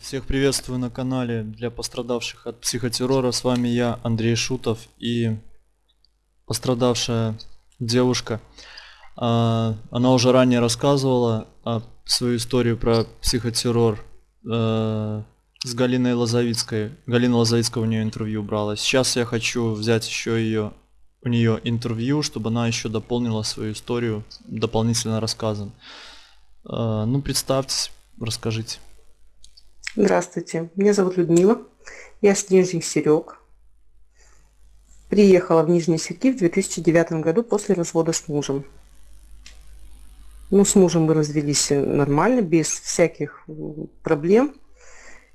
Всех приветствую на канале для пострадавших от психотеррора. С вами я, Андрей Шутов и пострадавшая девушка. А, она уже ранее рассказывала свою историю про психотеррор э, с Галиной Лозовицкой. Галина Лозовицкая у нее интервью брала. Сейчас я хочу взять еще ее у нее интервью, чтобы она еще дополнила свою историю дополнительно рассказом. А, ну, представьтесь, расскажите. Здравствуйте, меня зовут Людмила, я с Нижних Серег. Приехала в Нижний Серги в 2009 году после развода с мужем. Ну, с мужем мы развелись нормально, без всяких проблем.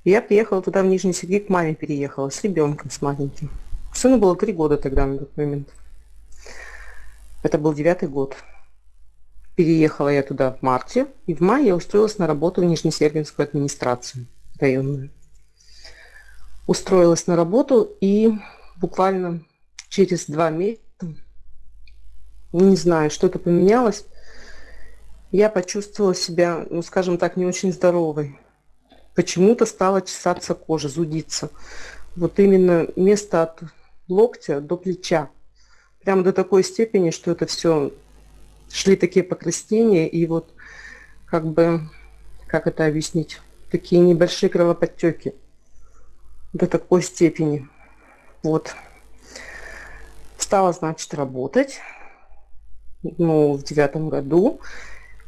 Я приехала туда, в Нижний Серги, к маме переехала, с ребенком, с маленьким. Сыну было три года тогда, на тот момент. Это был девятый год. Переехала я туда в марте, и в мае я устроилась на работу в Нижнесергинскую администрацию районную. Устроилась на работу и буквально через два месяца, не знаю, что-то поменялось, я почувствовала себя, ну, скажем так, не очень здоровой. Почему-то стала чесаться кожа, зудиться. Вот именно место от локтя до плеча. Прямо до такой степени, что это все шли такие покраснения и вот как бы, как это объяснить, такие небольшие кровоподтеки до такой степени. Вот. Стала, значит, работать ну, в девятом году,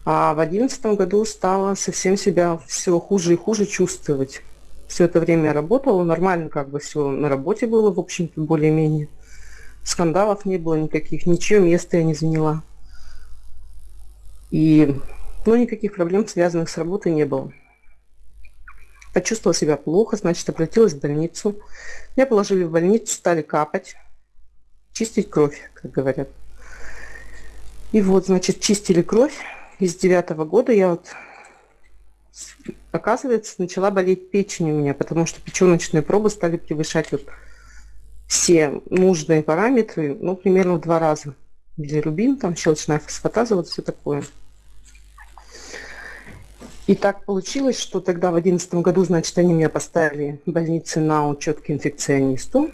а в одиннадцатом году стала совсем себя все хуже и хуже чувствовать. Все это время работала, нормально как бы все на работе было, в общем-то, более-менее. Скандалов не было никаких, ничего места я не заняла. И, ну, никаких проблем, связанных с работой, не было почувствовала себя плохо, значит, обратилась в больницу. Меня положили в больницу, стали капать, чистить кровь, как говорят. И вот, значит, чистили кровь. Из девятого года я вот, оказывается, начала болеть печень у меня, потому что печеночные пробы стали превышать вот все нужные параметры, ну, примерно в два раза. Билирубин, там щелочная фосфатаза, вот все такое. И так получилось, что тогда в 2011 году, значит, они меня поставили в больнице на учет к инфекционисту.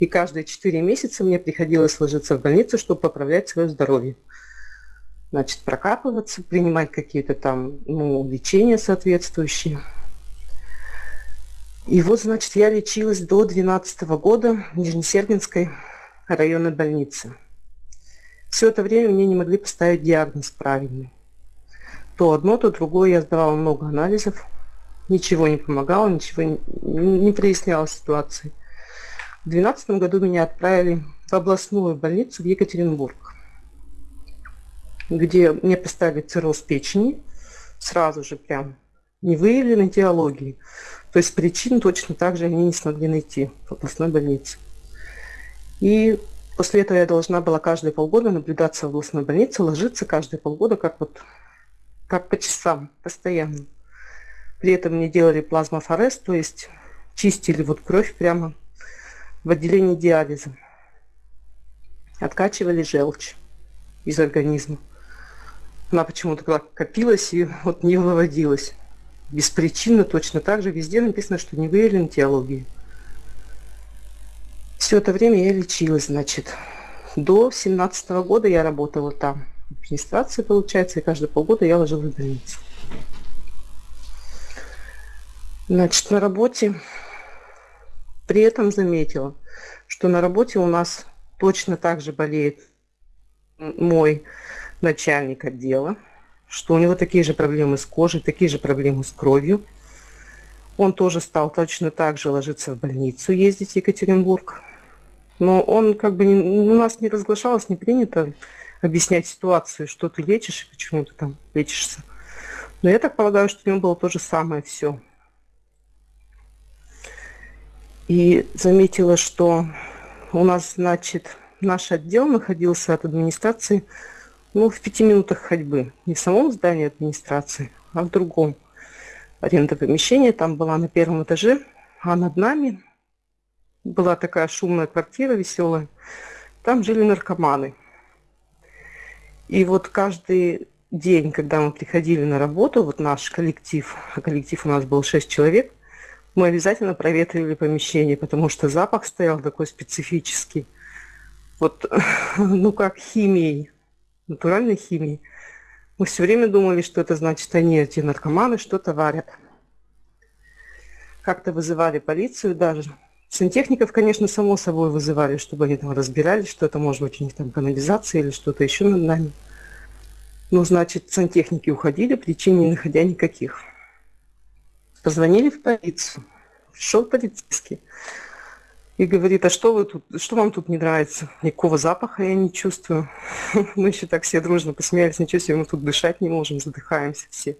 И каждые 4 месяца мне приходилось ложиться в больницу, чтобы поправлять свое здоровье. Значит, прокапываться, принимать какие-то там ну, лечения соответствующие. И вот, значит, я лечилась до 2012 года в Нижнесергинской районной больнице. Все это время мне не могли поставить диагноз правильный то одно, то другое. Я сдавала много анализов. Ничего не помогало, ничего не, не проясняло ситуации. В 2012 году меня отправили в областную больницу в Екатеринбург, где мне поставили цирроз печени, сразу же прям не выявленной теологии. То есть причин точно так же они не смогли найти в областной больнице. И после этого я должна была каждые полгода наблюдаться в областной больнице, ложиться каждые полгода, как вот как по часам, постоянно. При этом мне делали плазмофорез, то есть чистили вот кровь прямо в отделении диализа. Откачивали желчь из организма. Она почему-то копилась и вот не выводилась. Беспричинно точно так же везде написано, что не выявлен теологии. Все это время я лечилась, значит. До 17 -го года я работала там администрации, получается, и каждые полгода я ложилась в больницу. Значит, на работе при этом заметила, что на работе у нас точно так же болеет мой начальник отдела, что у него такие же проблемы с кожей, такие же проблемы с кровью. Он тоже стал точно так же ложиться в больницу, ездить в Екатеринбург. Но он как бы у нас не разглашалось, не принято объяснять ситуацию, что ты лечишь и почему ты там лечишься. Но я так полагаю, что у него было то же самое все. И заметила, что у нас, значит, наш отдел находился от администрации ну, в пяти минутах ходьбы. Не в самом здании администрации, а в другом. Аренда помещения там была на первом этаже, а над нами была такая шумная квартира веселая. Там жили наркоманы. И вот каждый день, когда мы приходили на работу, вот наш коллектив, коллектив у нас был 6 человек, Мы обязательно проветривали помещение, потому что запах стоял такой специфический. Вот, ну как химией, натуральной химией. Мы все время думали, что это значит, они, эти наркоманы, что-то варят. Как-то вызывали полицию даже. Сантехников, конечно, само собой вызывали, чтобы они там разбирались, что это может быть у них там канализация или что-то еще над нами. Ну, значит, сантехники уходили, причин не находя никаких. Позвонили в полицию. Пришел полицейский и говорит, а что вы тут, что вам тут не нравится? Никакого запаха я не чувствую. Мы еще так все дружно посмеялись, ничего себе, мы тут дышать не можем, задыхаемся все.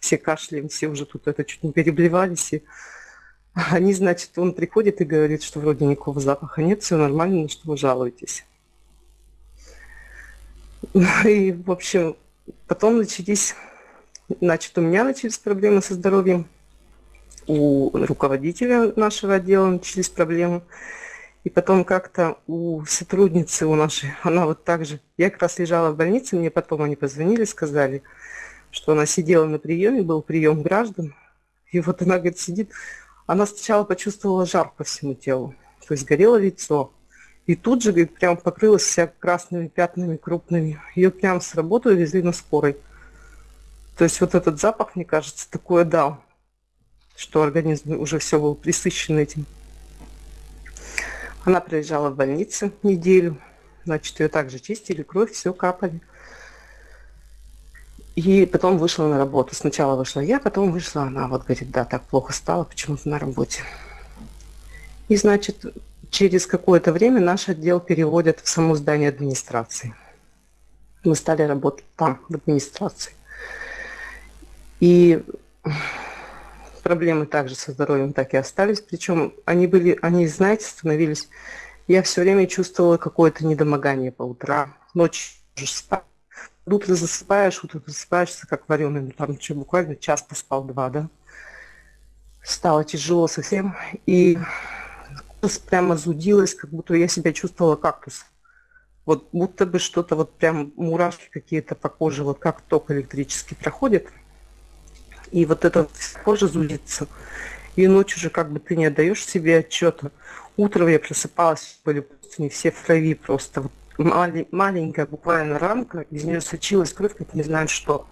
Все кашляем, все уже тут это чуть не переблевались. И они, значит, он приходит и говорит, что вроде никакого запаха нет, все нормально, на что вы жалуетесь. И, в общем, потом начались, значит, у меня начались проблемы со здоровьем у руководителя нашего отдела начались проблемы. И потом как-то у сотрудницы, у нашей, она вот так же, я как раз лежала в больнице, мне потом они позвонили, сказали, что она сидела на приеме, был прием граждан, и вот она, говорит, сидит, она сначала почувствовала жар по всему телу, то есть горело лицо, и тут же, говорит, прям покрылась вся красными пятнами крупными. Ее прям с работы увезли на скорой. То есть вот этот запах, мне кажется, такое дал что организм уже все был присыщен этим. Она пролежала в больнице неделю, значит, ее также чистили, кровь, все капали. И потом вышла на работу. Сначала вышла я, потом вышла она. Вот говорит, да, так плохо стало почему-то на работе. И, значит, через какое-то время наш отдел переводят в само здание администрации. Мы стали работать там, в администрации. И проблемы также со здоровьем так и остались. Причем они были, они, знаете, становились... Я все время чувствовала какое-то недомогание по утрам. Ночью спать. Утро засыпаешь, утро просыпаешься, как вареный. Ну, там что, буквально час поспал, два, да? Стало тяжело совсем. И прямо зудилась, как будто я себя чувствовала кактус. Вот будто бы что-то, вот прям мурашки какие-то по коже, вот как ток электрический проходит – и вот это кожа зудится. И ночью уже как бы ты не отдаешь себе отчета. Утром я просыпалась, были не все в крови просто. Вот мали, маленькая буквально рамка, из нее сочилась кровь, как не знаю что.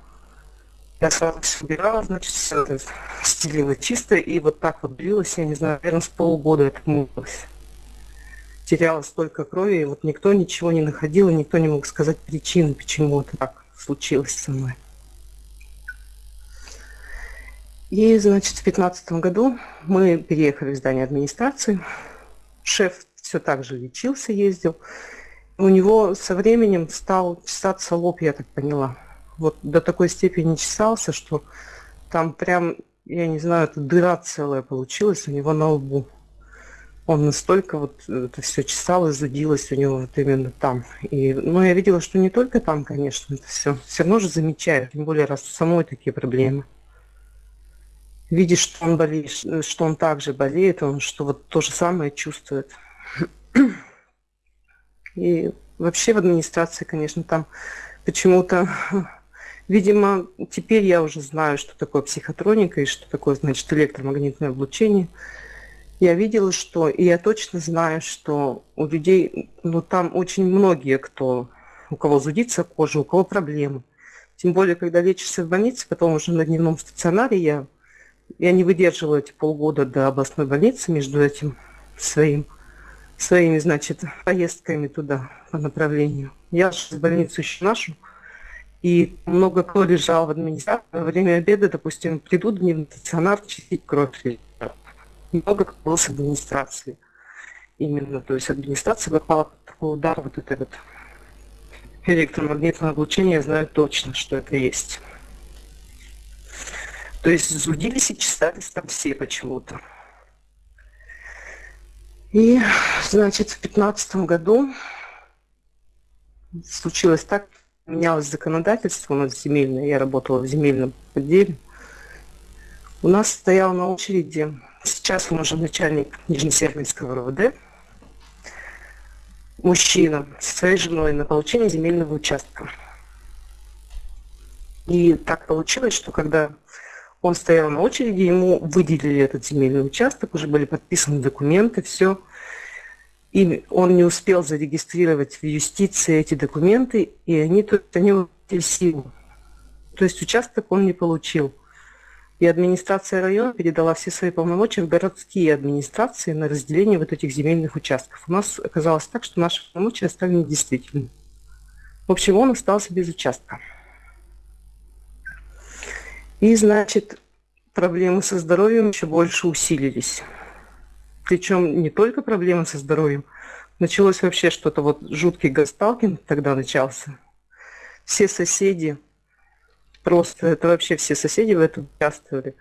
Я сразу все убирала, значит, все это стелила чисто, и вот так вот длилось, я не знаю, наверное, с полгода это мылось. Теряла столько крови, и вот никто ничего не находил, и никто не мог сказать причины, почему это так случилось со мной. И, значит, в 2015 году мы переехали в здание администрации. Шеф все так же лечился, ездил. У него со временем стал чесаться лоб, я так поняла. Вот до такой степени чесался, что там прям, я не знаю, это дыра целая получилась у него на лбу. Он настолько вот это все чесал и зудилось у него вот именно там. И, ну, я видела, что не только там, конечно, это все. Все равно же замечаю, тем более, раз у самой такие проблемы видишь, что он болеет, что он также болеет, он что вот то же самое чувствует. И вообще в администрации, конечно, там почему-то, видимо, теперь я уже знаю, что такое психотроника и что такое, значит, электромагнитное облучение. Я видела, что, и я точно знаю, что у людей, ну там очень многие, кто, у кого зудится кожа, у кого проблемы. Тем более, когда лечишься в больнице, потом уже на дневном стационаре я я не выдерживала эти полгода до областной больницы между этим своим, своими, значит, поездками туда по направлению. Я в больницу еще нашу, и много кто лежал в администрации. Во время обеда, допустим, придут в дневной стационар чистить кровь. Много кто был с администрации. Именно, то есть администрация попала под такой удар, вот это вот электромагнитное облучение, я знаю точно, что это есть. То есть зудились и чесались там все почему-то. И, значит, в пятнадцатом году случилось так, менялось законодательство у нас земельное, я работала в земельном отделе. У нас стоял на очереди, сейчас он уже начальник Нижнесербинского РВД, мужчина со своей женой на получение земельного участка. И так получилось, что когда Он стоял на очереди, ему выделили этот земельный участок, уже были подписаны документы, все. И он не успел зарегистрировать в юстиции эти документы, и они, то есть, они силу. То есть участок он не получил. И администрация района передала все свои полномочия в городские администрации на разделение вот этих земельных участков. У нас оказалось так, что наши полномочия стали недействительными. В общем, он остался без участка. И, значит, проблемы со здоровьем еще больше усилились. Причем не только проблемы со здоровьем. Началось вообще что-то, вот жуткий гасталкинг тогда начался. Все соседи Просто это вообще все соседи в этом участвовали.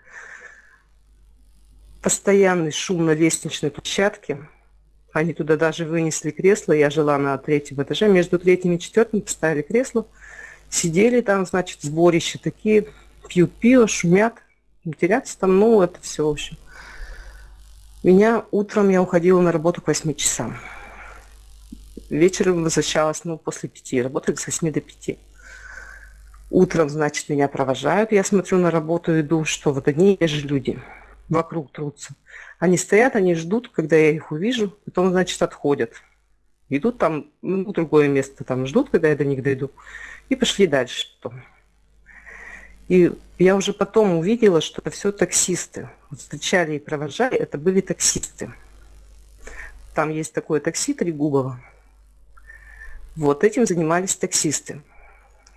Постоянный шум на лестничной площадке. Они туда даже вынесли кресло. Я жила на третьем этаже. Между третьим и четвертым поставили кресло. Сидели там, значит, сборище такие. Пьют пиво, шумят. Матерятся там. Ну, это все, в общем. Меня утром я уходила на работу к 8 часам. Вечером возвращалась, ну, после пяти. Работали с 8 до 5. Утром, значит, меня провожают, я смотрю на работу, иду, что вот одни и те же люди вокруг трутся. Они стоят, они ждут, когда я их увижу, потом, значит, отходят. Идут там, ну, другое место, там ждут, когда я до них дойду, и пошли дальше потом. И я уже потом увидела, что это все таксисты. Вот встречали и провожали, это были таксисты. Там есть такое такси Трегубово. Вот этим занимались таксисты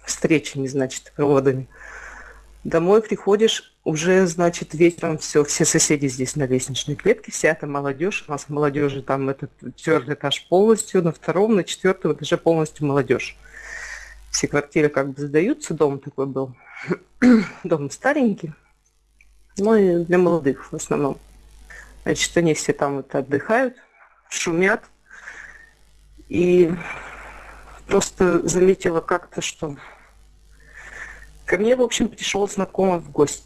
встречами, значит, проводами. Домой приходишь, уже, значит, вечером все, все соседи здесь на лестничной клетке, вся эта молодежь, у нас молодежи там этот четвертый этаж полностью, на втором, на четвертом этаже полностью молодежь. Все квартиры как бы сдаются, дом такой был, дом старенький, ну и для молодых в основном. Значит, они все там вот отдыхают, шумят, и просто заметила как-то, что Ко мне, в общем, пришел знакомый в гости.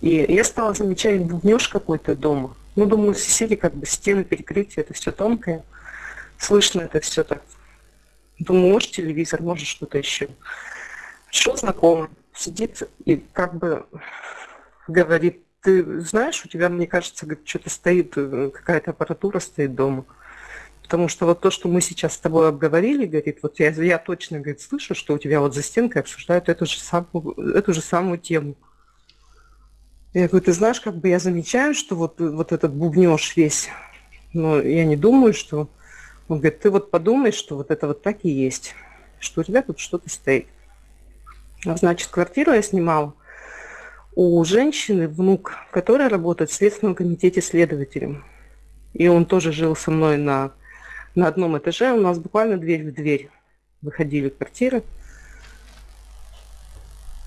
И я стала замечать бубнеж какой-то дома. Ну, думаю, соседи как бы стены перекрытия, это все тонкое. Слышно это все так. Думаю, может телевизор, может что-то еще. Пришел знакомый, сидит и как бы говорит, ты знаешь, у тебя, мне кажется, что-то стоит, э, какая-то аппаратура стоит дома. Потому что вот то, что мы сейчас с тобой обговорили, говорит, вот я, я точно, говорит, слышу, что у тебя вот за стенкой обсуждают эту же самую, эту же самую тему. Я говорю, ты знаешь, как бы я замечаю, что вот, вот этот бубнеж весь, но я не думаю, что... Он говорит, ты вот подумай, что вот это вот так и есть, что у тебя тут что-то стоит. А значит, квартиру я снимала у женщины, внук, которая работает в Следственном комитете следователем. И он тоже жил со мной на на одном этаже у нас буквально дверь в дверь выходили квартиры.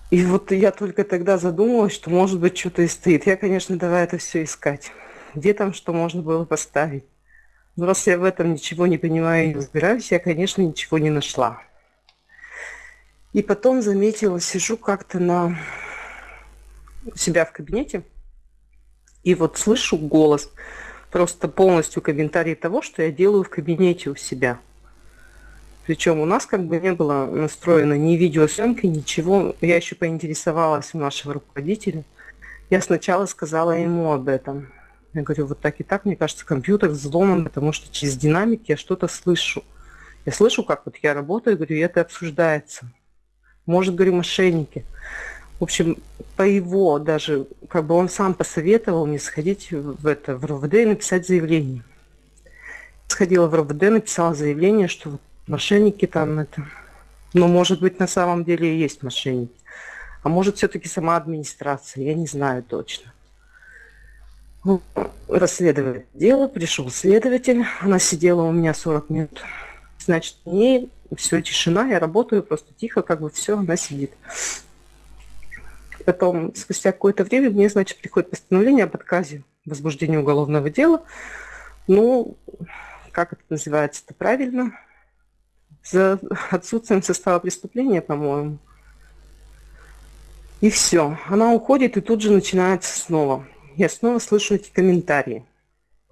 И вот я только тогда задумалась, что может быть что-то и стоит. Я, конечно, давай это все искать. Где там что можно было поставить? Но раз я в этом ничего не понимаю и разбираюсь, я, конечно, ничего не нашла. И потом заметила, сижу как-то на себя в кабинете, и вот слышу голос – просто полностью комментарий того, что я делаю в кабинете у себя. Причем у нас как бы не было настроено ни видеосъемки, ничего. Я еще поинтересовалась у нашего руководителя. Я сначала сказала ему об этом. Я говорю, вот так и так, мне кажется, компьютер взломан, потому что через динамик я что-то слышу. Я слышу, как вот я работаю, говорю, и это обсуждается. Может, говорю, мошенники. В общем, по его даже, как бы он сам посоветовал мне сходить в это, в РОВД и написать заявление. Сходила в РОВД, написала заявление, что вот мошенники там это... Но, может быть, на самом деле и есть мошенники. А может, все-таки сама администрация, я не знаю точно. Ну, расследовали дело, пришел следователь, она сидела у меня 40 минут. Значит, мне все, тишина, я работаю просто тихо, как бы все, она сидит потом, спустя какое-то время, мне, значит, приходит постановление об отказе возбуждения уголовного дела. Ну, как это называется-то правильно? За отсутствием состава преступления, по-моему. И все. Она уходит, и тут же начинается снова. Я снова слышу эти комментарии.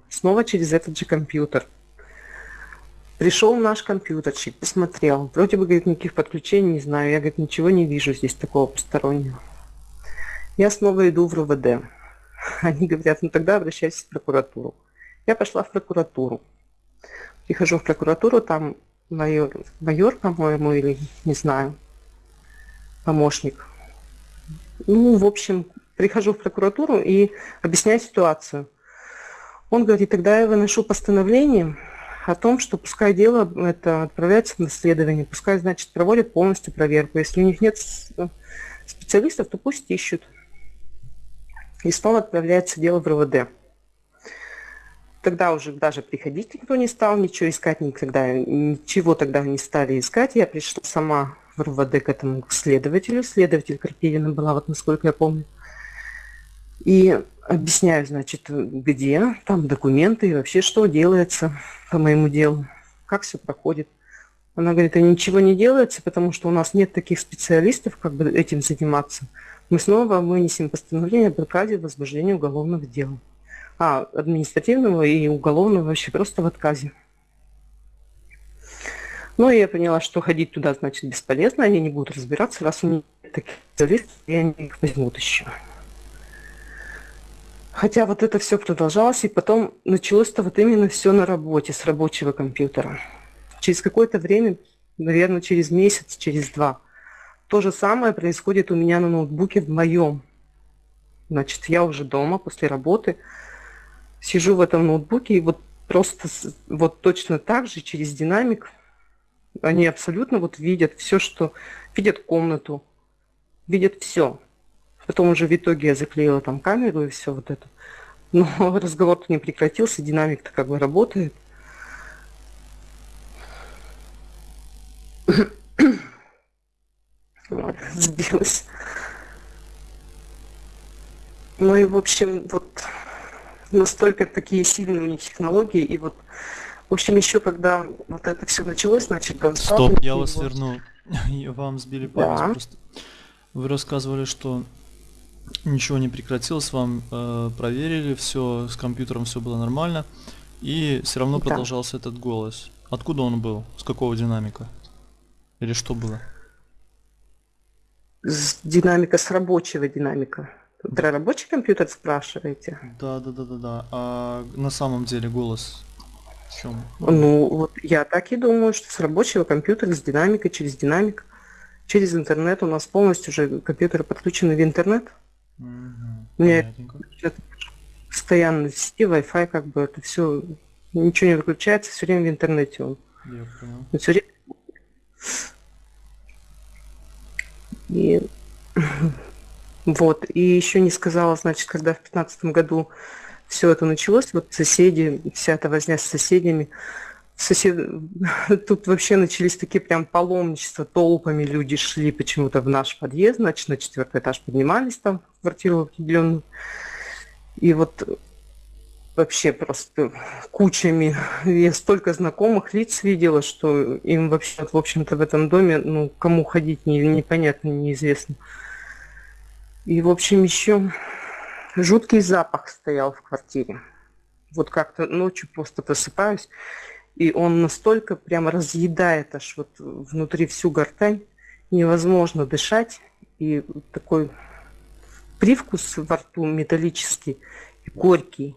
Снова через этот же компьютер. Пришел наш компьютерщик, посмотрел. Вроде бы, говорит, никаких подключений не знаю. Я, говорит, ничего не вижу здесь такого постороннего. Я снова иду в РУВД. Они говорят, ну тогда обращайся в прокуратуру. Я пошла в прокуратуру. Прихожу в прокуратуру, там майор, майор по-моему, или не знаю, помощник. Ну, в общем, прихожу в прокуратуру и объясняю ситуацию. Он говорит, тогда я выношу постановление о том, что пускай дело это отправляется на исследование, пускай, значит, проводят полностью проверку. Если у них нет специалистов, то пусть ищут. И снова отправляется дело в РВД. Тогда уже даже приходить никто не стал, ничего искать никогда, ничего тогда не стали искать. Я пришла сама в РВД к этому следователю. Следователь Карпивина была, вот насколько я помню. И объясняю, значит, где там документы и вообще что делается по моему делу, как все проходит. Она говорит, а ничего не делается, потому что у нас нет таких специалистов, как бы этим заниматься. Мы снова вынесем постановление об отказе в возбуждении уголовных дел. А, административного и уголовного вообще просто в отказе. Ну, я поняла, что ходить туда, значит, бесполезно, они не будут разбираться, раз у них таких специалистов, и они их возьмут еще. Хотя вот это все продолжалось, и потом началось-то вот именно все на работе, с рабочего компьютера. Через какое-то время, наверное, через месяц, через два, то же самое происходит у меня на ноутбуке в моем. Значит, я уже дома после работы, сижу в этом ноутбуке, и вот просто вот точно так же через динамик они абсолютно вот видят все, что... Видят комнату, видят все. Потом уже в итоге я заклеила там камеру и все вот это. Но разговор-то не прекратился, динамик-то как бы работает. Вот, сбилась. Ну и, в общем, вот настолько такие сильные у них технологии, и вот, в общем, еще когда вот это все началось, значит, Стоп, я вас вот... верну. Вам сбили память да. просто. Вы рассказывали, что ничего не прекратилось, вам э, проверили, все с компьютером все было нормально, и все равно да. продолжался этот голос. Откуда он был? С какого динамика? Или что было? С динамика, с рабочего динамика. Про рабочий компьютер спрашиваете? Да, да, да, да, да. А на самом деле голос в чем? Ну, вот я так и думаю, что с рабочего компьютера, с динамикой, через динамик, через интернет у нас полностью уже компьютеры подключены в интернет. Угу, у меня постоянно в сети, Wi-Fi, как бы это все, ничего не выключается, все время в интернете он. Я понял. Все время... И вот, и еще не сказала, значит, когда в пятнадцатом году все это началось, вот соседи, вся эта возня с соседями, сосед... тут вообще начались такие прям паломничества, толпами люди шли почему-то в наш подъезд, значит, на четвертый этаж поднимались там в квартиру определенную. И вот вообще просто кучами. Я столько знакомых лиц видела, что им вообще, в общем-то, в этом доме, ну, кому ходить, не, непонятно, неизвестно. И, в общем, еще жуткий запах стоял в квартире. Вот как-то ночью просто просыпаюсь, и он настолько прямо разъедает аж вот внутри всю гортань, невозможно дышать, и такой привкус во рту металлический и горький.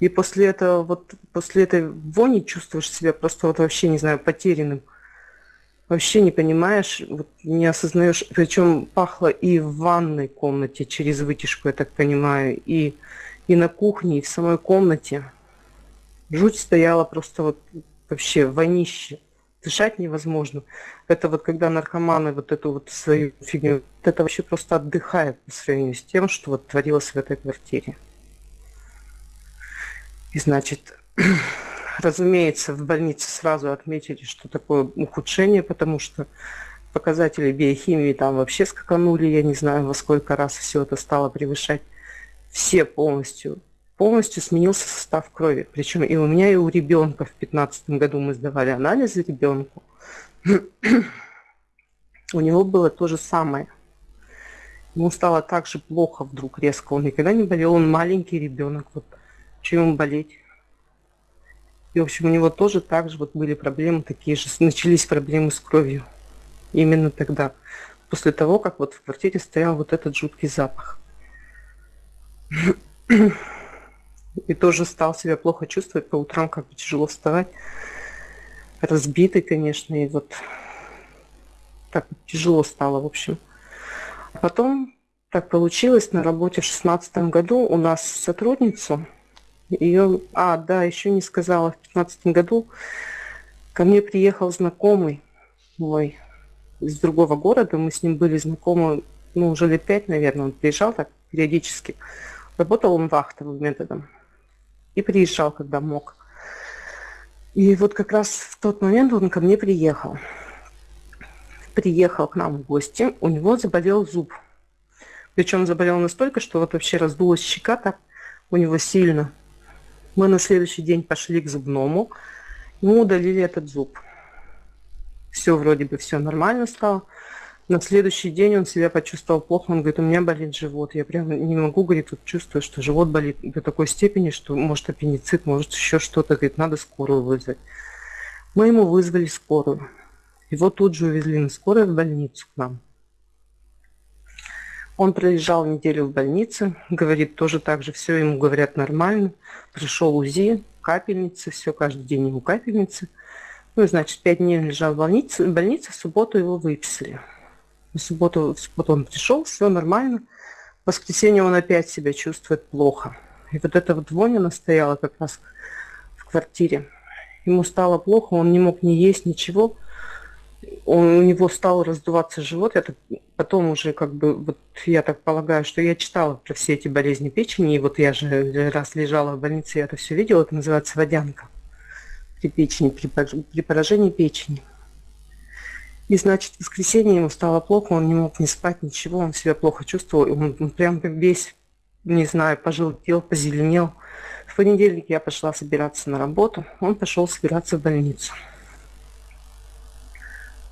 И после этого, вот после этой вони чувствуешь себя просто вот вообще, не знаю, потерянным вообще не понимаешь, вот не осознаешь, причем пахло и в ванной комнате через вытяжку, я так понимаю, и, и на кухне, и в самой комнате. Жуть стояла просто вот вообще вонище. Дышать невозможно. Это вот когда наркоманы вот эту вот свою фигню, это вообще просто отдыхает по сравнению с тем, что вот творилось в этой квартире. И значит, Разумеется, в больнице сразу отметили, что такое ухудшение, потому что показатели биохимии там вообще скаканули, я не знаю, во сколько раз все это стало превышать. Все полностью, полностью сменился состав крови. Причем и у меня, и у ребенка в 2015 году мы сдавали анализы ребенку. у него было то же самое. Ему стало так же плохо вдруг резко. Он никогда не болел, он маленький ребенок. Вот чем ему болеть? И, в общем, у него тоже так же вот были проблемы такие же, начались проблемы с кровью. Именно тогда. после того, как вот в квартире стоял вот этот жуткий запах. И тоже стал себя плохо чувствовать, по утрам как бы тяжело вставать. Разбитый, конечно, и вот так тяжело стало, в общем. А потом так получилось, на работе в шестнадцатом году у нас сотрудницу, ее, а, да, еще не сказала, в пятнадцатом году ко мне приехал знакомый мой из другого города, мы с ним были знакомы, ну, уже лет пять, наверное, он приезжал так периодически. Работал он вахтовым методом и приезжал, когда мог. И вот как раз в тот момент он ко мне приехал. Приехал к нам в гости, у него заболел зуб. Причем заболел настолько, что вот вообще раздулась щека так у него сильно. Мы на следующий день пошли к зубному, ему удалили этот зуб. Все вроде бы все нормально стало. На следующий день он себя почувствовал плохо, он говорит, у меня болит живот. Я прям не могу, говорит, тут чувствую, что живот болит до такой степени, что может аппендицит, может еще что-то, говорит, надо скорую вызвать. Мы ему вызвали скорую. Его тут же увезли на скорой в больницу к нам. Он пролежал неделю в больнице, говорит, тоже так же все ему говорят нормально. Пришел УЗИ, капельницы, все каждый день ему капельницы. Ну, значит, пять дней лежал в больнице, в больнице, в субботу его выписали. В субботу, в субботу он пришел, все нормально. В воскресенье он опять себя чувствует плохо. И вот эта вот вонь, она стояла как раз в квартире. Ему стало плохо, он не мог ни есть, ничего он, у него стал раздуваться живот. Это потом уже как бы, вот я так полагаю, что я читала про все эти болезни печени, и вот я же раз лежала в больнице, я это все видела, это называется водянка при печени, при, при поражении печени. И, значит, в воскресенье ему стало плохо, он не мог не спать, ничего, он себя плохо чувствовал, он, он прям весь, не знаю, пожелтел, позеленел. В понедельник я пошла собираться на работу, он пошел собираться в больницу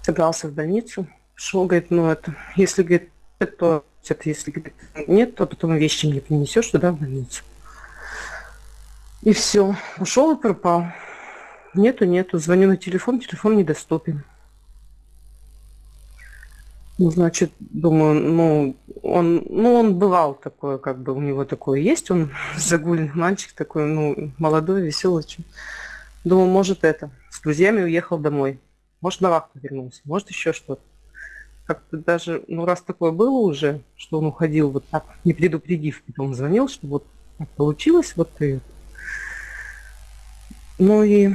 собрался в больницу, шел, говорит, ну это, если, говорит, это, это если говорит, нет, то потом вещи не принесешь туда в больницу. И все, ушел и пропал. Нету, нету. Звоню на телефон, телефон недоступен. Ну, значит, думаю, ну, он, ну, он бывал такой, как бы у него такое есть, он загульный мальчик такой, ну, молодой, веселый. Думаю, может это, с друзьями уехал домой. Может, на вахту вернулся, может, еще что-то. Как-то даже, ну, раз такое было уже, что он уходил вот так, не предупредив, потом звонил, что вот так получилось, вот это. Ну и,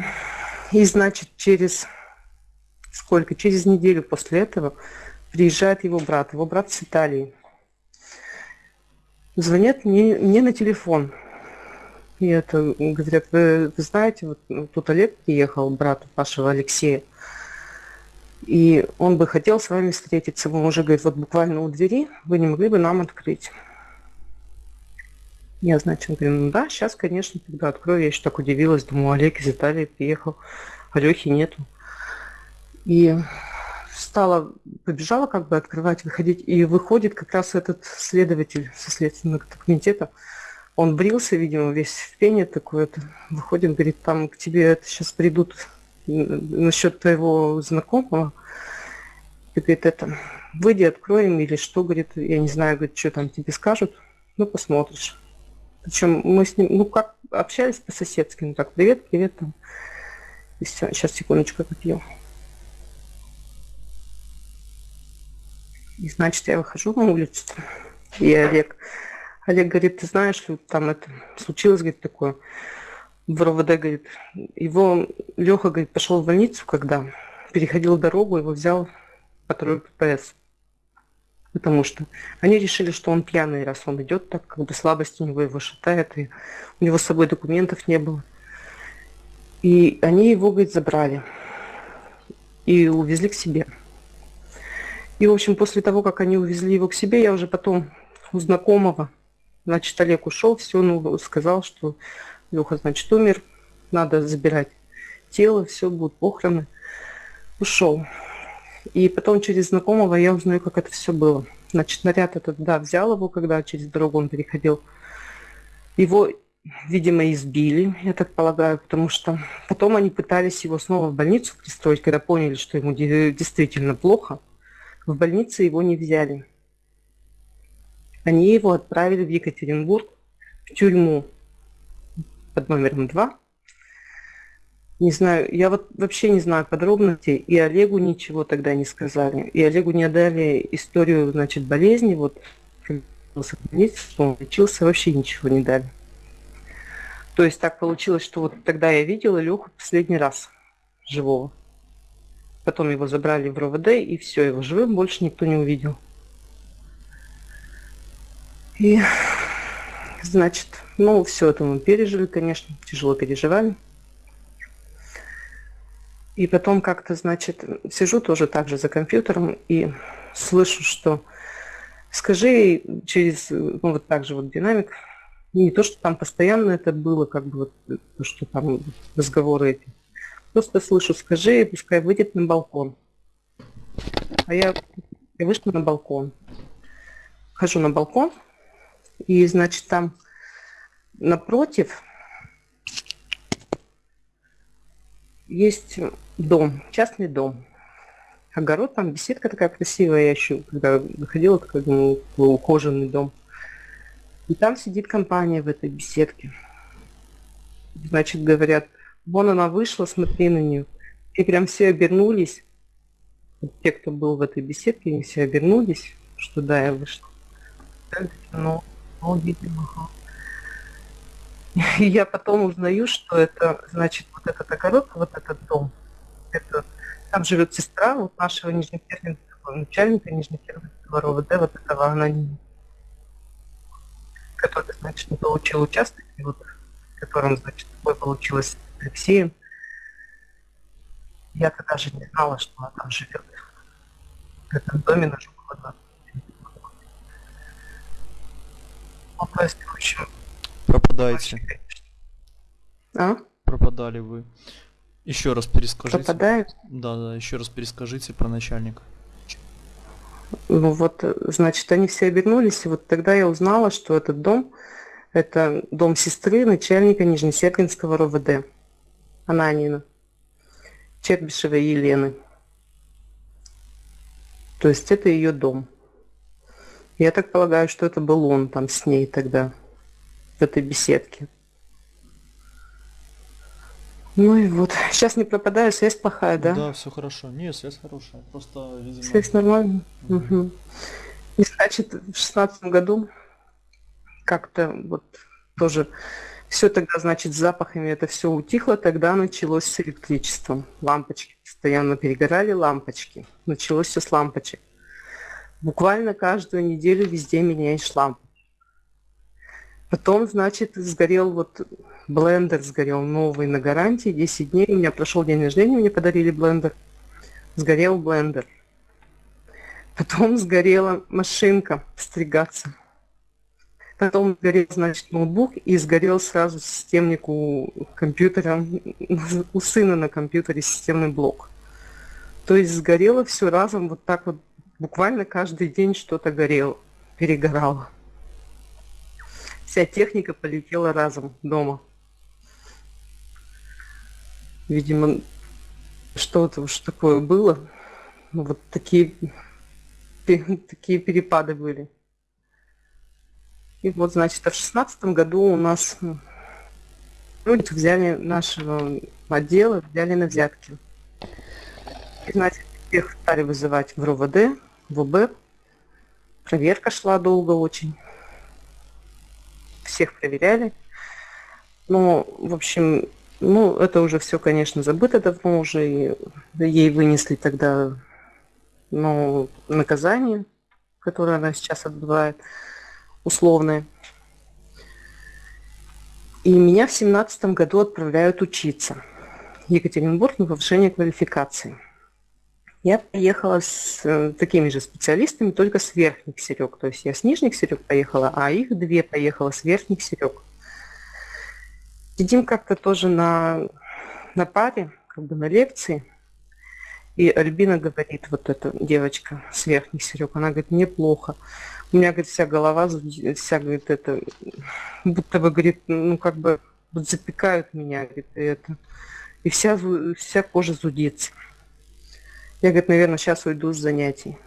и значит, через сколько? Через неделю после этого приезжает его брат, его брат с Италии. Звонят мне, мне на телефон. И это говорят, вы, вы знаете, вот тут Олег приехал, брат вашего Алексея. И он бы хотел с вами встретиться. Он уже говорит, вот буквально у двери, вы не могли бы нам открыть. Я, значит, говорю, ну да, сейчас, конечно, тогда открою. Я еще так удивилась, думаю, Олег из Италии приехал, Алехи нету. И стала, побежала как бы открывать, выходить, и выходит как раз этот следователь со следственного комитета. Он брился, видимо, весь в пене такой, это, выходит, говорит, там к тебе это сейчас придут насчет твоего знакомого, и говорит, это, выйди, откроем, или что, говорит, я не знаю, говорит, что там тебе скажут, ну, посмотришь. Причем мы с ним, ну, как общались по-соседски, ну, так, привет, привет, там. И все, сейчас, секундочку, попью. И, значит, я выхожу на улицу, и Олег, Олег говорит, ты знаешь, там это случилось, говорит, такое, в РОВД, говорит, его Леха, говорит, пошел в больницу, когда переходил дорогу, его взял патруль ППС. Потому что они решили, что он пьяный, раз он идет так, как бы слабость у него его шатает, и у него с собой документов не было. И они его, говорит, забрали и увезли к себе. И, в общем, после того, как они увезли его к себе, я уже потом у знакомого, значит, Олег ушел, все, ну, сказал, что Леха, значит, умер, надо забирать тело, все, будут похороны. Ушел. И потом через знакомого я узнаю, как это все было. Значит, наряд этот, да, взял его, когда через дорогу он переходил. Его, видимо, избили, я так полагаю, потому что потом они пытались его снова в больницу пристроить, когда поняли, что ему действительно плохо. В больнице его не взяли. Они его отправили в Екатеринбург, в тюрьму под номером 2. Не знаю, я вот вообще не знаю подробностей, и Олегу ничего тогда не сказали. И Олегу не отдали историю, значит, болезни, вот, он лечился, вообще ничего не дали. То есть так получилось, что вот тогда я видела Леху последний раз живого. Потом его забрали в РОВД, и все, его живым больше никто не увидел. И, значит, ну, все это мы пережили, конечно, тяжело переживали. И потом как-то, значит, сижу тоже так же за компьютером и слышу, что скажи через, ну, вот так же вот динамик, не то, что там постоянно это было, как бы вот, что там разговоры эти. Просто слышу, скажи, пускай выйдет на балкон. А я, я вышла на балкон. Хожу на балкон, и, значит, там напротив есть дом, частный дом. Огород, там беседка такая красивая, я еще, когда заходила, такой, ну, ухоженный дом. И там сидит компания в этой беседке. Значит, говорят, вон она вышла, смотри на нее. И прям все обернулись. Те, кто был в этой беседке, они все обернулись, что да, я вышла. Ну, видимо, и я потом узнаю, что это, значит, вот этот огород, вот этот дом, это, там живет сестра вот нашего нижнекернинского начальника нижнекернинского РОВД, вот этого анонима, который, значит, не получил участок, и вот, которым, значит, такое получилось Алексеем. Я тогда даже не знала, что она там живет. В этом доме на Жукова Ну, то есть, в общем, Пропадаете. а? Пропадали вы. Еще раз перескажите. Пропадает? Да, да, еще раз перескажите про начальника. Ну вот, значит, они все обернулись, и вот тогда я узнала, что этот дом, это дом сестры начальника Нижнесергинского РОВД, Ананина, Чербишевой Елены. То есть это ее дом. Я так полагаю, что это был он там с ней тогда, в этой беседке. Ну и вот. Сейчас не пропадаю, связь плохая, да? Да, все хорошо. Не, связь хорошая. Просто, видимо... Связь нормальная? Угу. И значит, в шестнадцатом году как-то вот тоже все тогда, значит, с запахами это все утихло, тогда началось с электричеством. Лампочки постоянно перегорали, лампочки. Началось все с лампочек. Буквально каждую неделю везде меняешь лампу. Потом, значит, сгорел вот блендер, сгорел новый на гарантии, 10 дней. У меня прошел день рождения, мне подарили блендер. Сгорел блендер. Потом сгорела машинка стригаться. Потом сгорел, значит, ноутбук и сгорел сразу системник у компьютера, у сына на компьютере системный блок. То есть сгорело все разом, вот так вот, буквально каждый день что-то горело, перегорало. Вся техника полетела разом дома. Видимо, что-то уж такое было. Ну, вот такие, такие перепады были. И вот, значит, а в шестнадцатом году у нас м, люди взяли нашего отдела, взяли на взятки. И, значит, всех стали вызывать в РОВД, в ОБ. Проверка шла долго очень. Всех проверяли. Ну, в общем, ну, это уже все, конечно, забыто давно уже. И ей вынесли тогда ну, наказание, которое она сейчас отбывает, условное. И меня в семнадцатом году отправляют учиться. Екатеринбург на повышение квалификации. Я поехала с э, такими же специалистами, только с верхних серег. То есть я с нижних серег поехала, а их две поехала с верхних серег. Сидим как-то тоже на, на паре, как бы на лекции. И Альбина говорит, вот эта девочка с верхних серег, она говорит, мне плохо. У меня, говорит, вся голова, вся, говорит, это, будто бы, говорит, ну, как бы, вот запекают меня, говорит, это. И вся, вся кожа зудится. Я, говорит, наверное, сейчас уйду с занятий.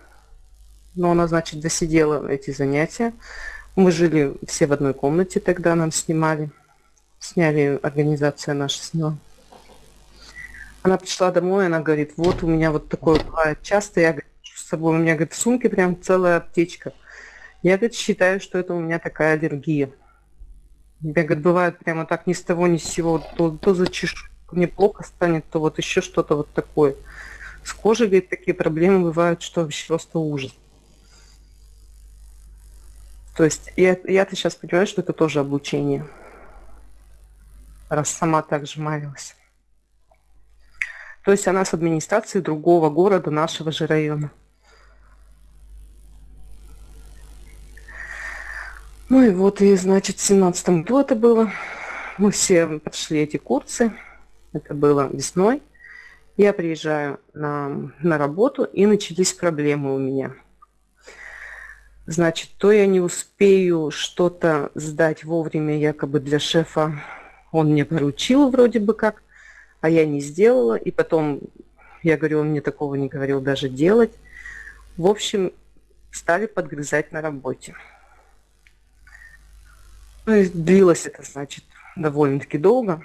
но она, значит, досидела эти занятия. Мы жили все в одной комнате тогда, нам снимали. Сняли, организация наша сняла. Она пришла домой, она говорит, вот у меня вот такое бывает часто, я говорю, с собой, у меня, говорит, в сумке прям целая аптечка. Я, говорит, считаю, что это у меня такая аллергия. Я, бывает прямо так ни с того, ни с сего, то, то зачешу, мне плохо станет, то вот еще что-то вот такое. С кожей, говорит, такие проблемы бывают, что вообще просто ужас. То есть я, я-то сейчас понимаю, что это тоже обучение. Раз сама так же маялась. То есть она с администрации другого города, нашего же района. Ну и вот, и значит, в семнадцатом году это было. Мы все прошли эти курсы. Это было весной. Я приезжаю на, на работу, и начались проблемы у меня. Значит, то я не успею что-то сдать вовремя якобы для шефа. Он мне поручил вроде бы как, а я не сделала. И потом, я говорю, он мне такого не говорил даже делать. В общем, стали подгрызать на работе. Ну, и длилось это, значит, довольно-таки долго.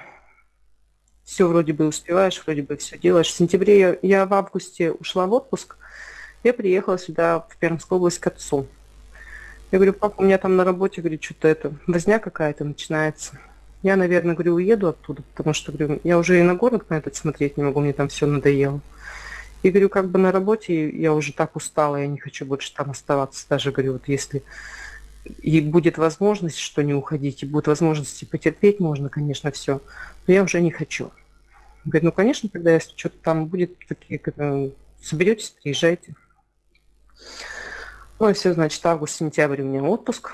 Все вроде бы успеваешь, вроде бы все делаешь. В сентябре я, я в августе ушла в отпуск. Я приехала сюда, в Пермскую область, к отцу. Я говорю, папа, у меня там на работе, говорю, что-то это, возня какая-то начинается. Я, наверное, говорю, уеду оттуда, потому что, говорю, я уже и на город на этот смотреть не могу, мне там все надоело. И говорю, как бы на работе я уже так устала, я не хочу больше там оставаться. Даже, говорю, вот если и будет возможность, что не уходить, и будет возможность потерпеть, можно, конечно, все, но я уже не хочу. Говорит, ну, конечно, когда если что-то там будет, соберетесь, приезжайте. Ну, и все, значит, август-сентябрь у меня отпуск.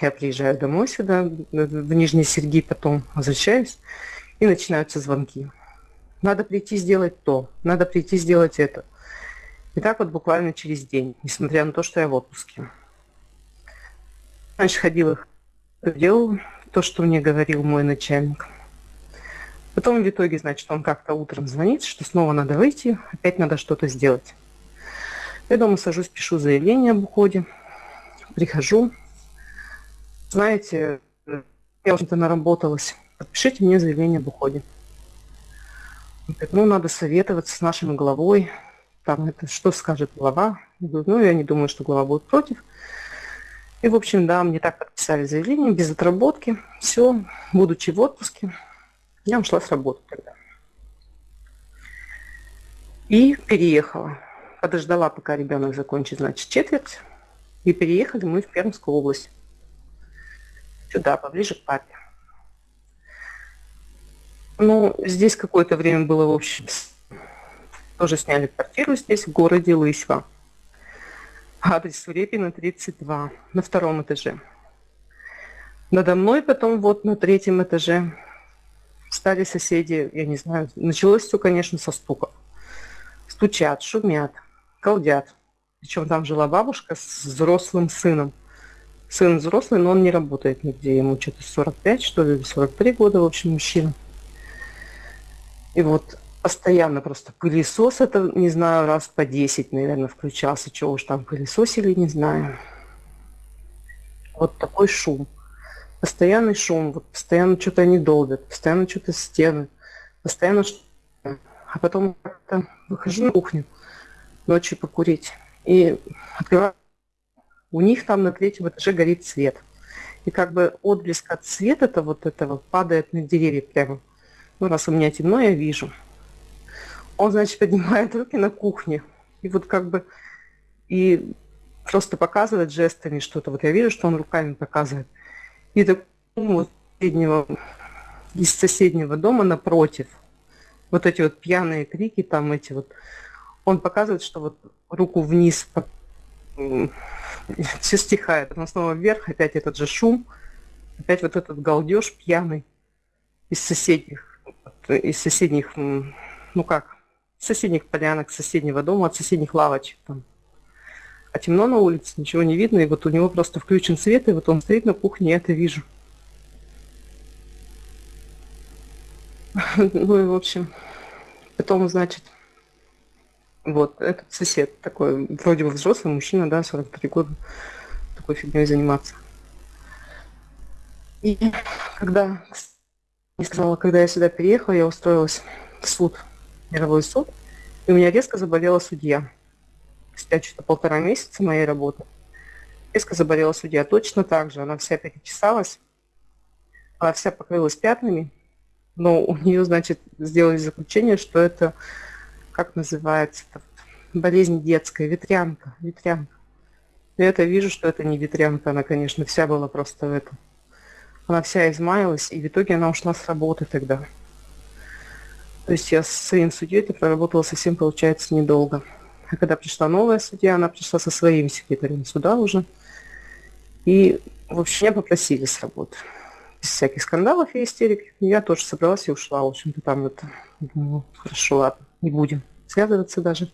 Я приезжаю домой сюда, в Нижний Сергий, потом возвращаюсь, и начинаются звонки. Надо прийти сделать то, надо прийти сделать это. И так вот буквально через день, несмотря на то, что я в отпуске. Раньше ходил их, делал то, что мне говорил мой начальник. Потом в итоге, значит, он как-то утром звонит, что снова надо выйти, опять надо что-то сделать. Я дома сажусь, пишу заявление об уходе, прихожу. Знаете, я, в общем-то, наработалась. Подпишите мне заявление об уходе. Он говорит, ну, надо советоваться с нашим главой. Там это что скажет глава? Я говорю, ну, я не думаю, что глава будет против. И, в общем, да, мне так подписали заявление, без отработки. Все, будучи в отпуске, я ушла с работы тогда. И переехала. Подождала, пока ребенок закончит, значит, четверть. И переехали мы в Пермскую область. Сюда, поближе к папе. Ну, здесь какое-то время было, в общем, тоже сняли квартиру здесь, в городе Лысьва. Адрес Репина, 32, на втором этаже. Надо мной потом вот на третьем этаже стали соседи, я не знаю, началось все, конечно, со стука. Стучат, шумят, колдят. Причем там жила бабушка с взрослым сыном. Сын взрослый, но он не работает нигде. Ему что-то 45, что ли, 43 года, в общем, мужчина. И вот постоянно просто пылесос, это, не знаю, раз по 10, наверное, включался. Чего уж там пылесосили, не знаю. Вот такой шум. Постоянный шум, вот постоянно что-то они долбят, постоянно что-то стены, постоянно что А потом как-то выхожу на кухню ночью покурить и открываю. У них там на третьем этаже горит свет. И как бы отблеск от света-то вот этого падает на деревья прямо. Ну, раз у меня темно, я вижу. Он, значит, поднимает руки на кухне. И вот как бы и просто показывает жестами что-то. Вот я вижу, что он руками показывает. И так вот соседнего, из соседнего дома напротив, вот эти вот пьяные крики, там эти вот, он показывает, что вот руку вниз все стихает, потом снова вверх, опять этот же шум, опять вот этот галдеж пьяный из соседних, из соседних, ну как, соседних полянок, соседнего дома, от соседних лавочек там. А темно на улице, ничего не видно, и вот у него просто включен свет, и вот он стоит на кухне, я это вижу. Ну и в общем, потом, значит, Вот, этот сосед такой, вроде бы взрослый мужчина, да, 43 года, такой фигней заниматься. И когда, не сказала, когда я сюда переехала, я устроилась в суд, мировой суд, и у меня резко заболела судья. Спустя что-то полтора месяца моей работы. Резко заболела судья точно так же. Она вся перечесалась, она вся покрылась пятнами, но у нее, значит, сделали заключение, что это, как называется, болезнь детская, ветрянка, ветрянка. Я это вижу, что это не ветрянка, она, конечно, вся была просто в этом. Она вся измаялась, и в итоге она ушла с работы тогда. То есть я с своим судьей проработала совсем, получается, недолго. А когда пришла новая судья, она пришла со своим секретарем суда уже. И, в общем, меня попросили с работы. Без всяких скандалов и истерик. Я тоже собралась и ушла. В общем-то, там это... Думаю, хорошо, ладно, не будем связываться даже.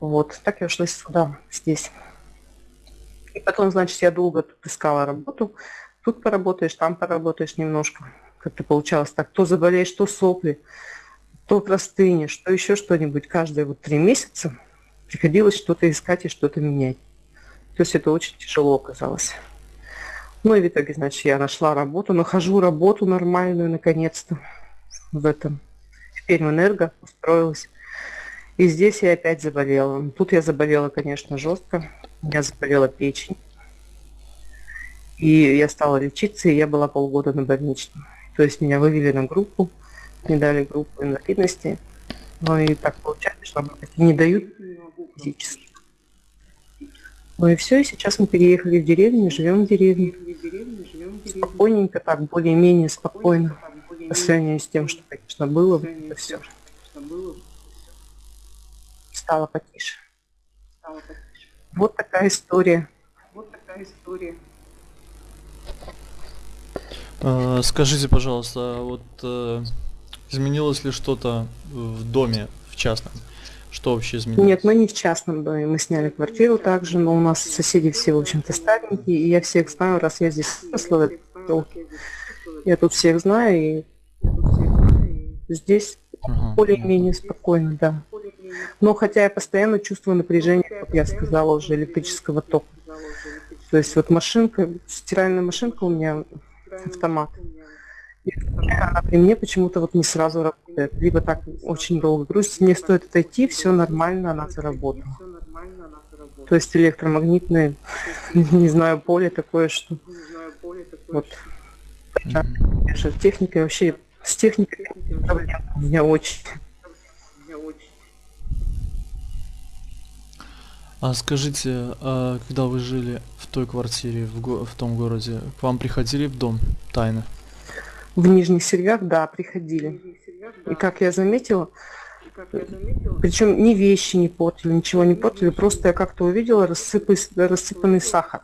Вот, так я ушла сюда, здесь. И потом, значит, я долго тут искала работу. Тут поработаешь, там поработаешь немножко. Как-то получалось так. То заболеешь, то сопли, то простынешь, то еще что-нибудь. Каждые вот три месяца приходилось что-то искать и что-то менять. То есть это очень тяжело оказалось. Ну и в итоге, значит, я нашла работу, нахожу работу нормальную, наконец-то, в этом. Теперь в энерго устроилась. И здесь я опять заболела. Тут я заболела, конечно, жестко. Я заболела печень. И я стала лечиться, и я была полгода на больничном. То есть меня вывели на группу, мне дали группу инвалидности. Ну и так получается, что не дают физически. Ну и все, и сейчас мы переехали в деревню, живем в деревне. Спокойненько, так, более-менее спокойно. По сравнению с тем, что, конечно, было, это все. Стало потише. Вот такая история. Вот такая история. А, скажите, пожалуйста, вот э, изменилось ли что-то в доме, в частном? Что вообще изменилось? Нет, мы не в частном доме, мы сняли квартиру также, но у нас соседи все, в общем-то, старенькие, и я всех знаю, раз я здесь выросла, я тут всех знаю, и здесь ага. более-менее спокойно, да. Но хотя я постоянно чувствую напряжение, как я сказала, уже электрического тока. То есть вот машинка, стиральная машинка у меня автомат. И она при мне почему-то вот не сразу работает. Либо так очень долго грузится. Мне стоит отойти, все нормально, она заработала. То есть электромагнитное, не знаю, поле такое, что... Вот. Техника вообще... С техникой проблем у меня очень. А скажите, а когда вы жили в той квартире, в, го- в том городе, к вам приходили в дом тайно? В Нижних Сервях, да, приходили. И как я заметила, причем ни вещи не портили, ничего не портили, просто я как-то увидела рассыпанный, рассыпанный сахар.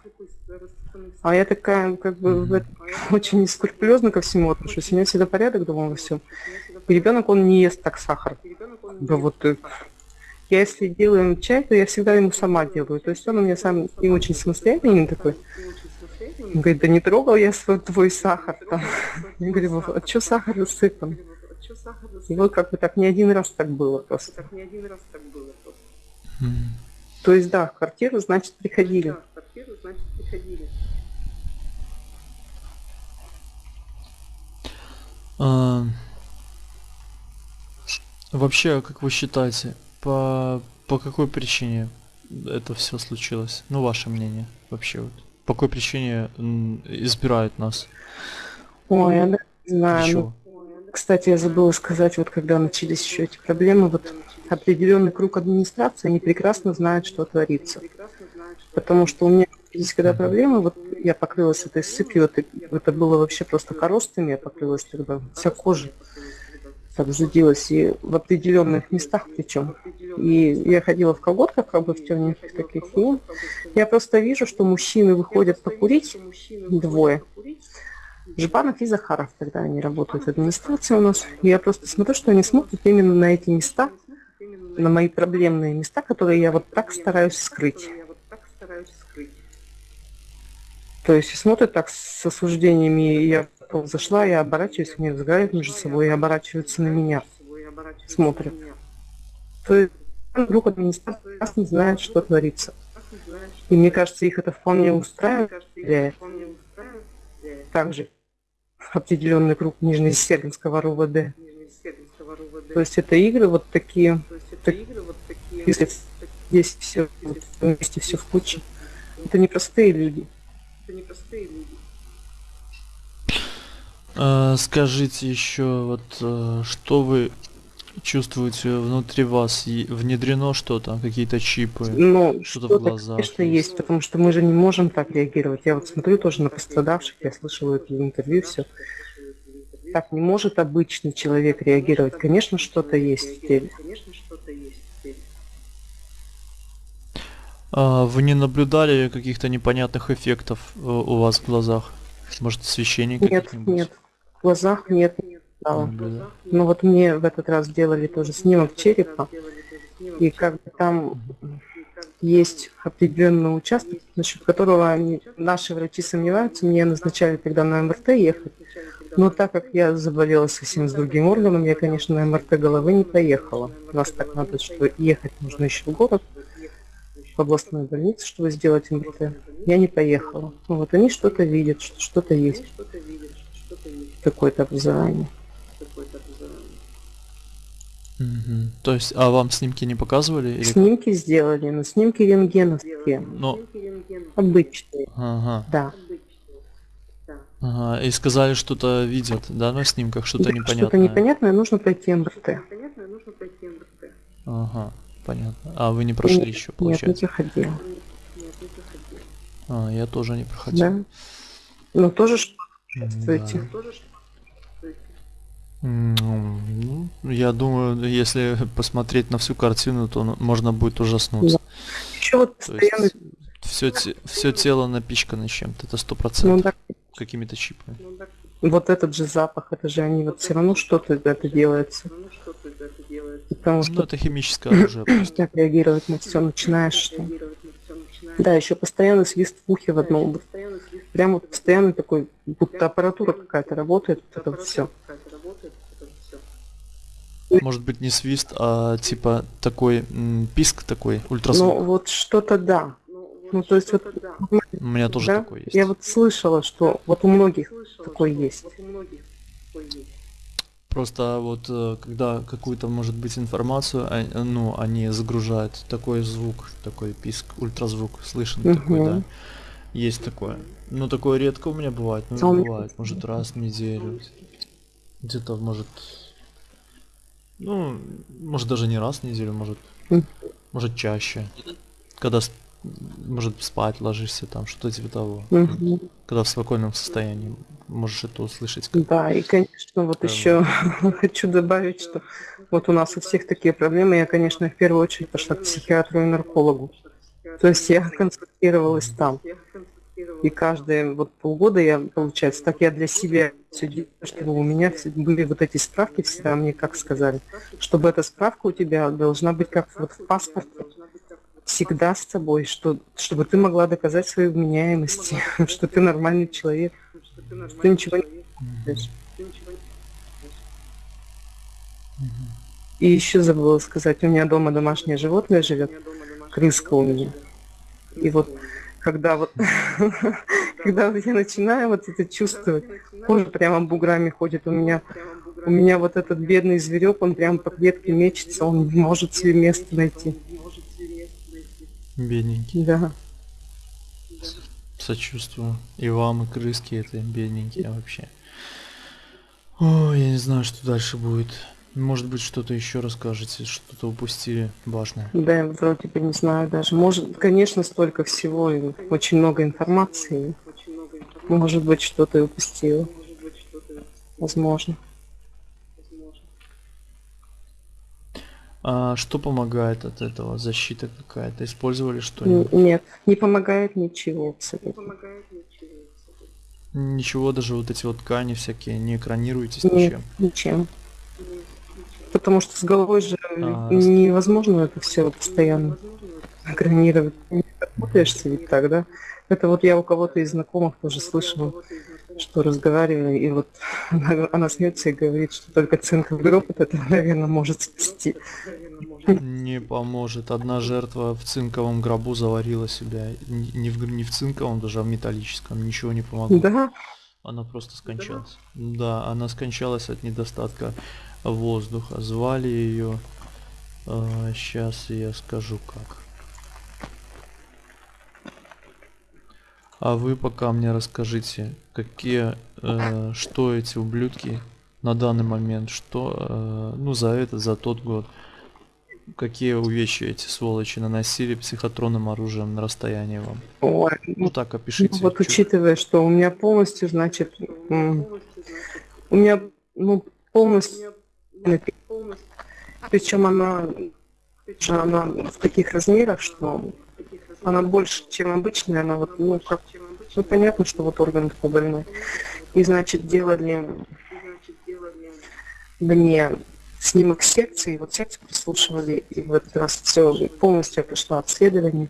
А я такая, как бы, mm-hmm. очень скрупулезно ко всему отношусь. У меня всегда порядок дома во всем. И ребенок, он не ест так сахар. Да вот я если делаю чай, то я всегда ему сама делаю. То есть он у меня сам не очень самостоятельный такой. Он говорит, да не трогал я свой твой сахар там. Я говорю, а что сахар рассыпан? И вот как бы так не один раз так было просто. То есть да, в квартиру, значит, приходили. А, вообще, как вы считаете, по, по какой причине это все случилось? Ну, ваше мнение вообще вот. По какой причине избирают нас? Ой, я не знаю. Ну, кстати, я забыла сказать, вот когда начались еще эти проблемы, вот определенный круг администрации, они прекрасно знают, что творится. Потому что у меня здесь, когда проблемы, вот я покрылась этой сыпью, это, это было вообще просто коростами, я покрылась тогда, вся кожа так задилась, и в определенных местах причем. И я ходила в колготках, как бы в темненьких таких, и я просто вижу, что мужчины выходят покурить, двое, Жбанов и Захаров, когда они работают в администрации у нас. Я просто смотрю, что они смотрят именно на эти места, на мои проблемные места, которые я вот так стараюсь скрыть. То есть смотрят так с осуждениями, и я зашла, я оборачиваюсь, они разговаривают между собой и оборачиваются на меня, смотрят. То есть вдруг администрация не знает, что творится. И мне кажется, их это вполне устраивает. Также определенный круг Нижнесергинского РУВД. То есть это игры вот такие, так, если здесь все вместе все в куче. Это непростые люди. Это непростые люди. А, скажите еще, вот э, что вы чувствуете внутри вас? Внедрено что-то, какие-то чипы, Ну, что-то в что-то, глазах? конечно, есть, потому что мы же не можем так реагировать. Я вот смотрю тоже на пострадавших, я слышала это в интервью, все. Так не может обычный человек реагировать. Конечно, что-то есть в теле. А, вы не наблюдали каких-то непонятных эффектов э, у вас в глазах? Может, освещение Нет, нет. В глазах нет. не стало. наблюдали? Ну вот мне в этот раз делали тоже снимок черепа, и как бы там есть определенный участок, насчет которого они, наши врачи сомневаются, мне назначали тогда на МРТ ехать, но так как я заболела совсем с другим органом, я, конечно, на МРТ головы не поехала. У нас так надо, что ехать нужно еще в город, в областную больницу, чтобы сделать МРТ. Я не поехала. Вот они что-то видят, что что-то есть, какое-то образование. Мгм. То есть, а вам снимки не показывали? Или... как? Снимки сделали, но снимки рентгеновские, Ну, обычные, ага, да. ага. И сказали, что-то видят, да, на снимках, что-то Да, непонятное. Что-то непонятное, нужно пройти МРТ. Ага, понятно. А вы не прошли Нет, еще, Нет, не получается? проходила. А, я тоже не проходил. Да. Ну тоже чувствуете? М, Ну, я думаю, если посмотреть на всю картину, то ну, можно будет ужаснуться. Еще вот То постоянно, есть все, все тело напичкано чем-то, это сто ну процентов, да, какими-то чипами. вот этот же запах, это же они вот все равно что-то это делается. Потому Ну, что это химическое оружие просто. так реагировать на все начинаешь, что... Да, еще постоянно свист в ухе в одном. вот Прям вот постоянно такой, будто аппаратура какая-то работает, вот это вот все. Может быть не свист, а типа такой писк такой, ультразвук. Ну вот что-то да. Ну то есть вот У меня тоже да, такой есть. я вот слышала, что вот у многих такой есть. Просто вот э, когда какую-то может быть информацию, а- ну, они загружают такой звук, такой писк, ультразвук, слышен такой, Мгм. да. Есть такое. Ну, такое редко у меня бывает, А ну, бывает, может, раз в неделю. Где-то, может, ну, может, даже не раз в неделю, может, может, чаще. Когда, может, спать ложишься, там, что-то типа того. Мгм. Когда в спокойном состоянии можешь это услышать. как- Да, и, конечно, вот Прям. еще хочу добавить, что вот у нас у всех такие проблемы. Я, конечно, в первую очередь пошла к психиатру и наркологу. То есть я консультировалась там. И каждые вот полгода я, получается, так я для себя все делаю, чтобы у меня были вот эти справки всегда, мне как сказали, чтобы эта справка у тебя должна быть как вот в паспорте, всегда с собой, что, чтобы ты могла доказать свою вменяемость, что ты нормальный человек, что ты ничего не. И еще забыла сказать, у меня дома домашнее животное живет, крыска у меня. И вот когда вот, когда я начинаю вот это чувствовать, кожа прямо буграми ходит у меня, у меня вот этот бедный зверек, он прям по клетке мечется, он не может себе место найти. Бедненький. Да. Сочувствую. И вам, и крыски это бедненькие вообще. Ой, я не знаю, что дальше будет. Может быть, что-то еще расскажете, что-то упустили важное. Да, я вроде бы не знаю даже. Может, конечно, столько всего, и очень много информации. Может быть, что-то и упустила. Возможно. А что помогает от этого? Защита какая-то? Использовали что-нибудь? Нет, не помогает ничего абсолютно. Ничего, даже вот эти вот ткани всякие, не экранируетесь Нет, ничем. ничем. Потому что с головой же А, невозможно это все постоянно экранировать. Не работаешься ведь так, да? Это вот я у кого-то из знакомых тоже слышала, что разговаривали, и вот она, она смеется и говорит, что только цинковый гроб вот это, наверное, может спасти. Не поможет. Одна жертва в цинковом гробу заварила себя. Не в, не в цинковом, даже а в металлическом. Ничего не помогло. Да, Она просто скончалась. Да, она скончалась от недостатка воздуха. Звали ее... сейчас я скажу как. А вы пока мне расскажите, какие, э, что эти ублюдки на данный момент, что, э, ну за этот, за тот год, какие увечья эти сволочи наносили психотронным оружием на расстоянии вам? Ой, Ну так, опишите. вот чё- учитывая, что у меня полностью, значит, у меня, ну, полностью, причем она, она в таких размерах, что она больше, чем обычная, она вот, ну, как, ну, понятно, что вот орган такой больной. И, значит, делали мне снимок секции, вот секцию прослушивали, и в этот раз все полностью я прошла обследование.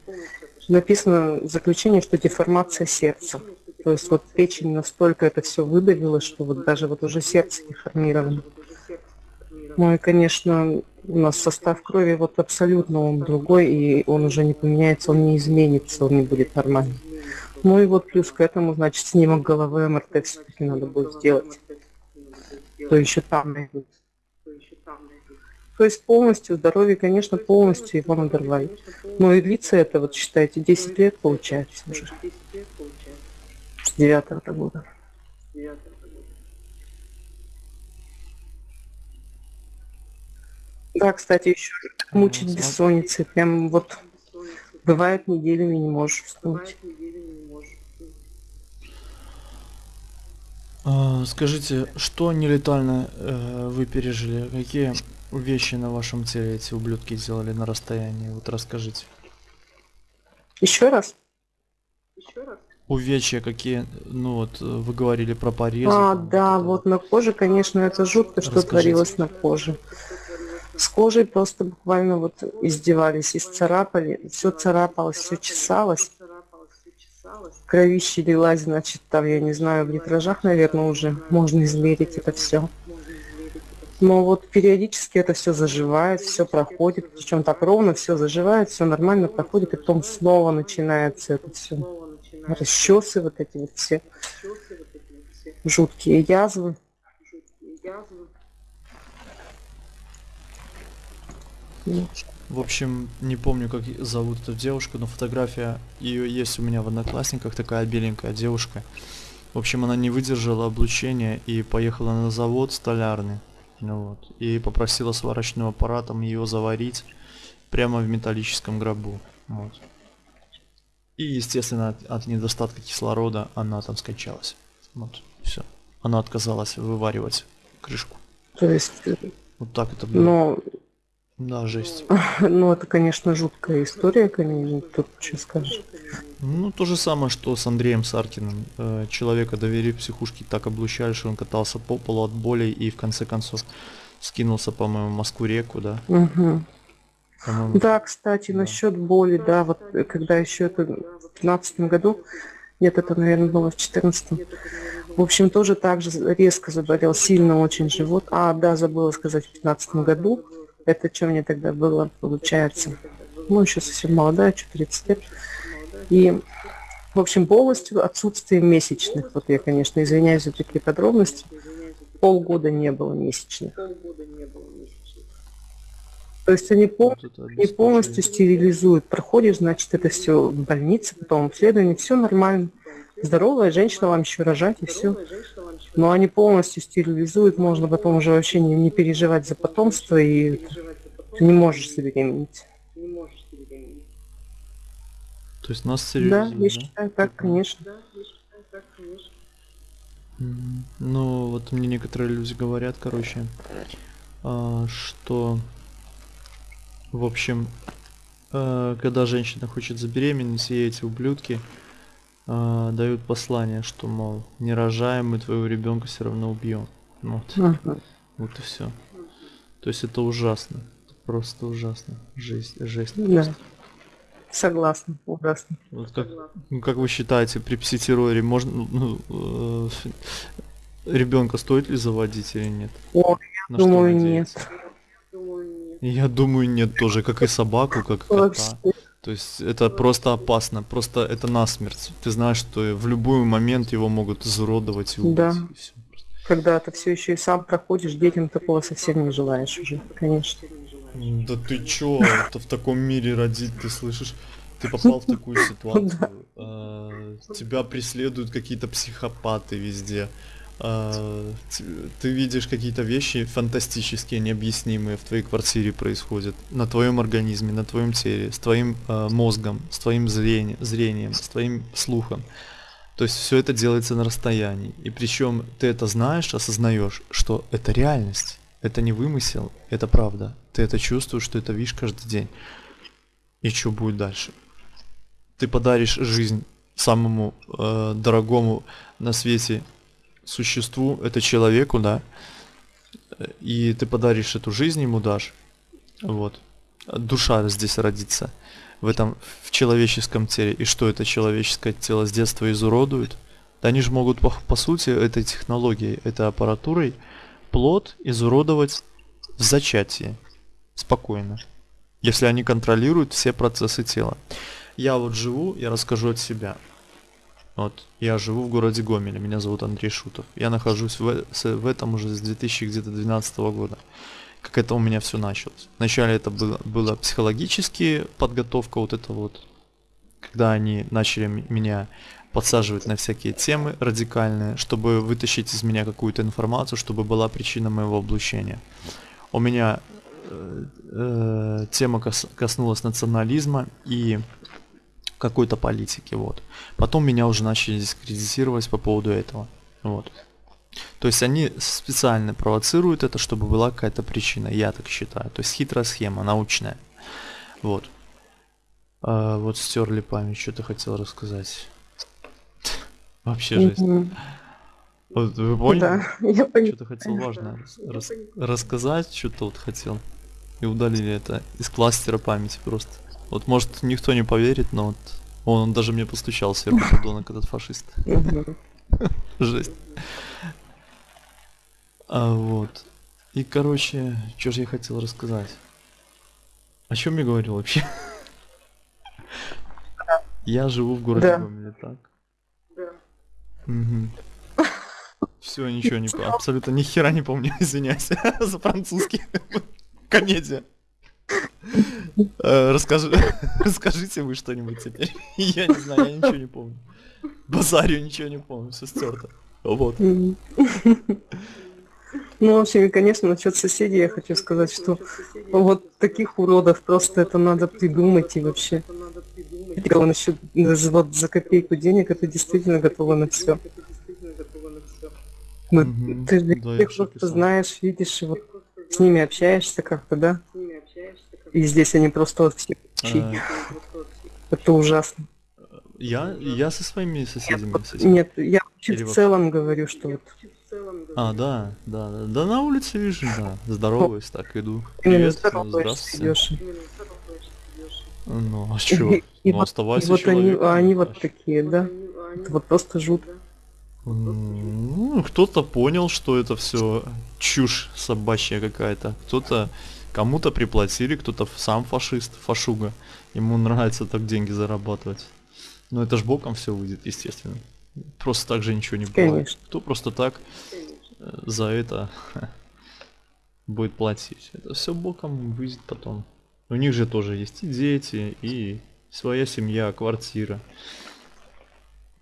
Написано заключение, что деформация сердца. То есть вот печень настолько это все выдавила, что вот даже вот уже сердце деформировано. Ну и, конечно, у нас состав крови вот абсолютно он другой, и он уже не поменяется, он не изменится, он не будет нормальным. Ну и вот плюс к этому, значит, снимок головы МРТ все-таки надо будет сделать. То еще там найдут. То есть полностью здоровье, конечно, полностью его надорвали. Но и длится это, вот считайте, 10 лет получается уже. С девятого года. Да, кстати, еще мучить бессонницы. Прям вот бывает неделями не можешь уснуть. А, Скажите, что нелетально э, вы пережили? Какие вещи на вашем теле эти ублюдки сделали на расстоянии? Вот расскажите. Еще раз? Увечья какие, ну вот вы говорили про порезы. А, да, вот на коже, конечно, это жутко, что Расскажите. творилось на коже. С кожей просто буквально вот издевались, исцарапали, все царапалось, все чесалось. Кровище лилась, значит, там, я не знаю, в литражах, наверное, уже можно измерить это все. Но вот периодически это все заживает, все проходит, причем так ровно все заживает, все нормально проходит, и потом снова начинается это все. Расчесы вот эти вот все жуткие язвы. Ну, В общем, не помню, как зовут эту девушку, но фотография ее есть у меня в одноклассниках, такая беленькая девушка. В общем, она не выдержала облучения и поехала на завод столярный. Ну вот. И попросила сварочным аппаратом ее заварить прямо в металлическом гробу. Вот. И, естественно, от, от недостатка кислорода она там скончалась. Вот, все. Она отказалась вываривать крышку. то есть, э, Вот так это было. но, Да, жесть. ну, это, конечно, жуткая история, конечно, тут что скажешь. Ну, то же самое, что с Андреем Саркиным. Э, Человека довели психушке, так облучали, что он катался по полу от боли и в конце концов скинулся, по-моему, в Москву-реку, да? По-моему, Да, кстати, Да. насчет боли, да, вот э, когда еще это в 15 году, нет, это, наверное, было в 14 В общем, тоже так же резко заболел, сильно очень живот. А, да, забыла сказать, в 15 году. Это что мне тогда было, получается? Ну, еще совсем молодая, что 30 лет. И, в общем, полностью отсутствие месячных. Вот я, конечно, извиняюсь за такие подробности. Полгода не было месячных. То есть они пол- вот это и полностью стерилизуют. Проходишь, значит, это все в больнице, потом обследование, все нормально. Здоровая женщина вам еще рожать и все. Но они полностью стерилизуют, можно потом уже вообще не, не переживать за потомство, и ты не можешь забеременеть. То есть нас Да, стерилизуют, я считаю так, конечно. Ну, вот мне некоторые люди говорят, короче, а, что, в общем, э, когда женщина хочет забеременеть, ей эти ублюдки а, дают послание, что, мол, не рожаем, мы твоего ребенка все равно убьем. Вот, Мгм. вот и все. То есть это ужасно. Это просто ужасно. Жесть, жесть. Да. Согласна, ужасно. Вот как, ну, как вы считаете, при пситерроре можно ну, э, ребенка стоит ли заводить или нет? О, На я что думаю, нет. Я думаю, нет тоже, как и собаку, как и Вообще. То есть это просто опасно, просто это насмерть. Ты знаешь, что в любой момент его могут изуродовать и убить. Да. и всё. Когда ты все еще и сам проходишь, детям такого совсем не желаешь уже, конечно. Да ты чё, это в таком мире родить, ты слышишь? Ты попал в такую ситуацию, э, тебя преследуют какие-то психопаты везде, э, ты видишь какие-то вещи фантастические, необъяснимые в твоей квартире происходят, на твоем организме, на твоем теле, с твоим э, мозгом, с твоим зрением, зрением, с твоим слухом. То есть все это делается на расстоянии. И причем ты это знаешь, осознаешь, что это реальность. Это не вымысел, это правда. Ты это чувствуешь, что это видишь каждый день. И что будет дальше? Ты подаришь жизнь самому э, дорогому на свете существу, это человеку, да, и ты подаришь эту жизнь ему дашь, вот. Душа здесь родится в этом в человеческом теле. И что это человеческое тело с детства изуродует? Да они же могут по, по сути этой технологией, этой аппаратурой плод изуродовать в зачатии. Спокойно. Если они контролируют все процессы тела. Я вот живу, я расскажу от себя. Вот, я живу в городе Гомеле, меня зовут Андрей Шутов. Я нахожусь в, в этом уже с 2012 года. Как это у меня все началось. Вначале это было, было психологически подготовка вот это вот, когда они начали меня подсаживать на всякие темы радикальные, чтобы вытащить из меня какую-то информацию, чтобы была причина моего облучения. У меня э, э, тема кос- коснулась национализма и какой-то политики, вот. Потом меня уже начали дискредитировать по поводу этого, вот. То есть они специально провоцируют это, чтобы была какая-то причина, я так считаю. То есть хитрая схема, научная. Вот. А, вот стерли память, что ты хотел рассказать? Вообще жесть. Вот вы поняли? Да, я поняла. Что-то хотел важное рас- рассказать, что-то вот хотел. И удалили это из кластера памяти просто. Вот может никто не поверит, но вот он, он даже мне постучал сверху подонок этот фашист. Жесть. А вот. И короче, что же я хотел рассказать? О чем я говорил вообще? Я живу в городе Да. Гомеле, так? Все, ничего не по- абсолютно ни хера не помню, извиняюсь за французский. Комедия. Э, Расскажи, расскажите вы что-нибудь теперь. Я не знаю, я ничего не помню. Базарю ничего не помню, все стерто. Вот. Ну, в общем, и, конечно, насчет соседей я хочу сказать, что вот таких уродов просто это надо придумать и вообще. Насчет даже вот за копейку денег, это действительно готово на все. Мгм. Ты же их просто знаешь, видишь, и вот с ними общаешься как-то, да? И здесь они просто чьи. Э, Это ужасно. Я, я со своими соседями. Вот соседями. Нет, я Или в целом говорю, что вот А, да, да, да. Да на улице вижу, да. Здороваюсь, так иду. Привет, здравствуйте. Ну, а чё? И, Ну, вот, оставайся вот они, а они вот такие, да? Это вот просто жутко. Ну, кто-то понял, что это все чушь собачья какая-то. Кто-то кому-то приплатили, кто-то сам фашист, фашуга. Ему нравится так деньги зарабатывать. Но это ж боком все выйдет, естественно. Просто так же ничего не бывает. Конечно. Кто просто так э, за это будет платить? Это все боком выйдет потом. У них же тоже есть и дети, и своя семья, квартира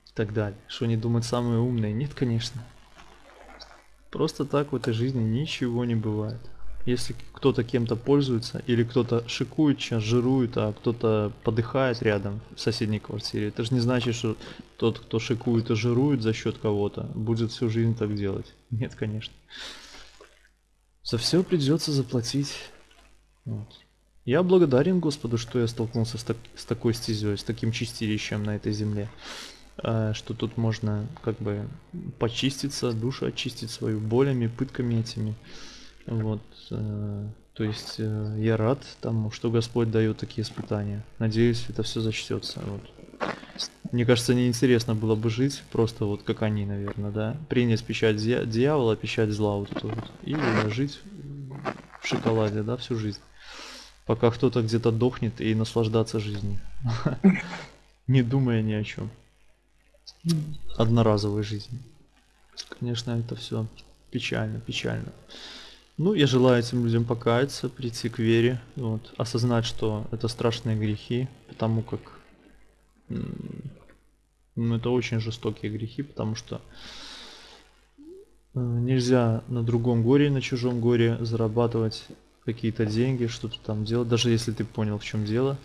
и так далее. Что они думают самые умные? Нет, конечно. Просто так в этой жизни ничего не бывает. Если кто-то кем-то пользуется, или кто-то шикует сейчас, жирует, а кто-то подыхает рядом в соседней квартире, это же не значит, что тот, кто шикует и жирует за счет кого-то, будет всю жизнь так делать. Нет, конечно. За все придется заплатить. Вот. Я благодарен Господу, что я столкнулся с, так- с такой стезей, с таким чистилищем на этой земле. э, Что тут можно как бы почиститься, душу очистить свою болями, пытками этими. Вот. Э, То есть э, я рад тому, что Господь дает такие испытания. Надеюсь, это все зачтется. Вот. Мне кажется, неинтересно было бы жить просто вот как они, наверное, да. Принять печать дья- дьявола, печать зла вот эту вот. И жить в шоколаде, да, всю жизнь. Пока кто-то где-то дохнет и наслаждаться жизнью. Не думая ни о чем. Одноразовой жизни. Конечно, это все печально, печально. Ну, я желаю этим людям покаяться, прийти к вере, вот, осознать, что это страшные грехи, потому как ну, это очень жестокие грехи, потому что э, нельзя на другом горе, на чужом горе зарабатывать какие-то деньги, что-то там делать, даже если ты понял, в чем дело,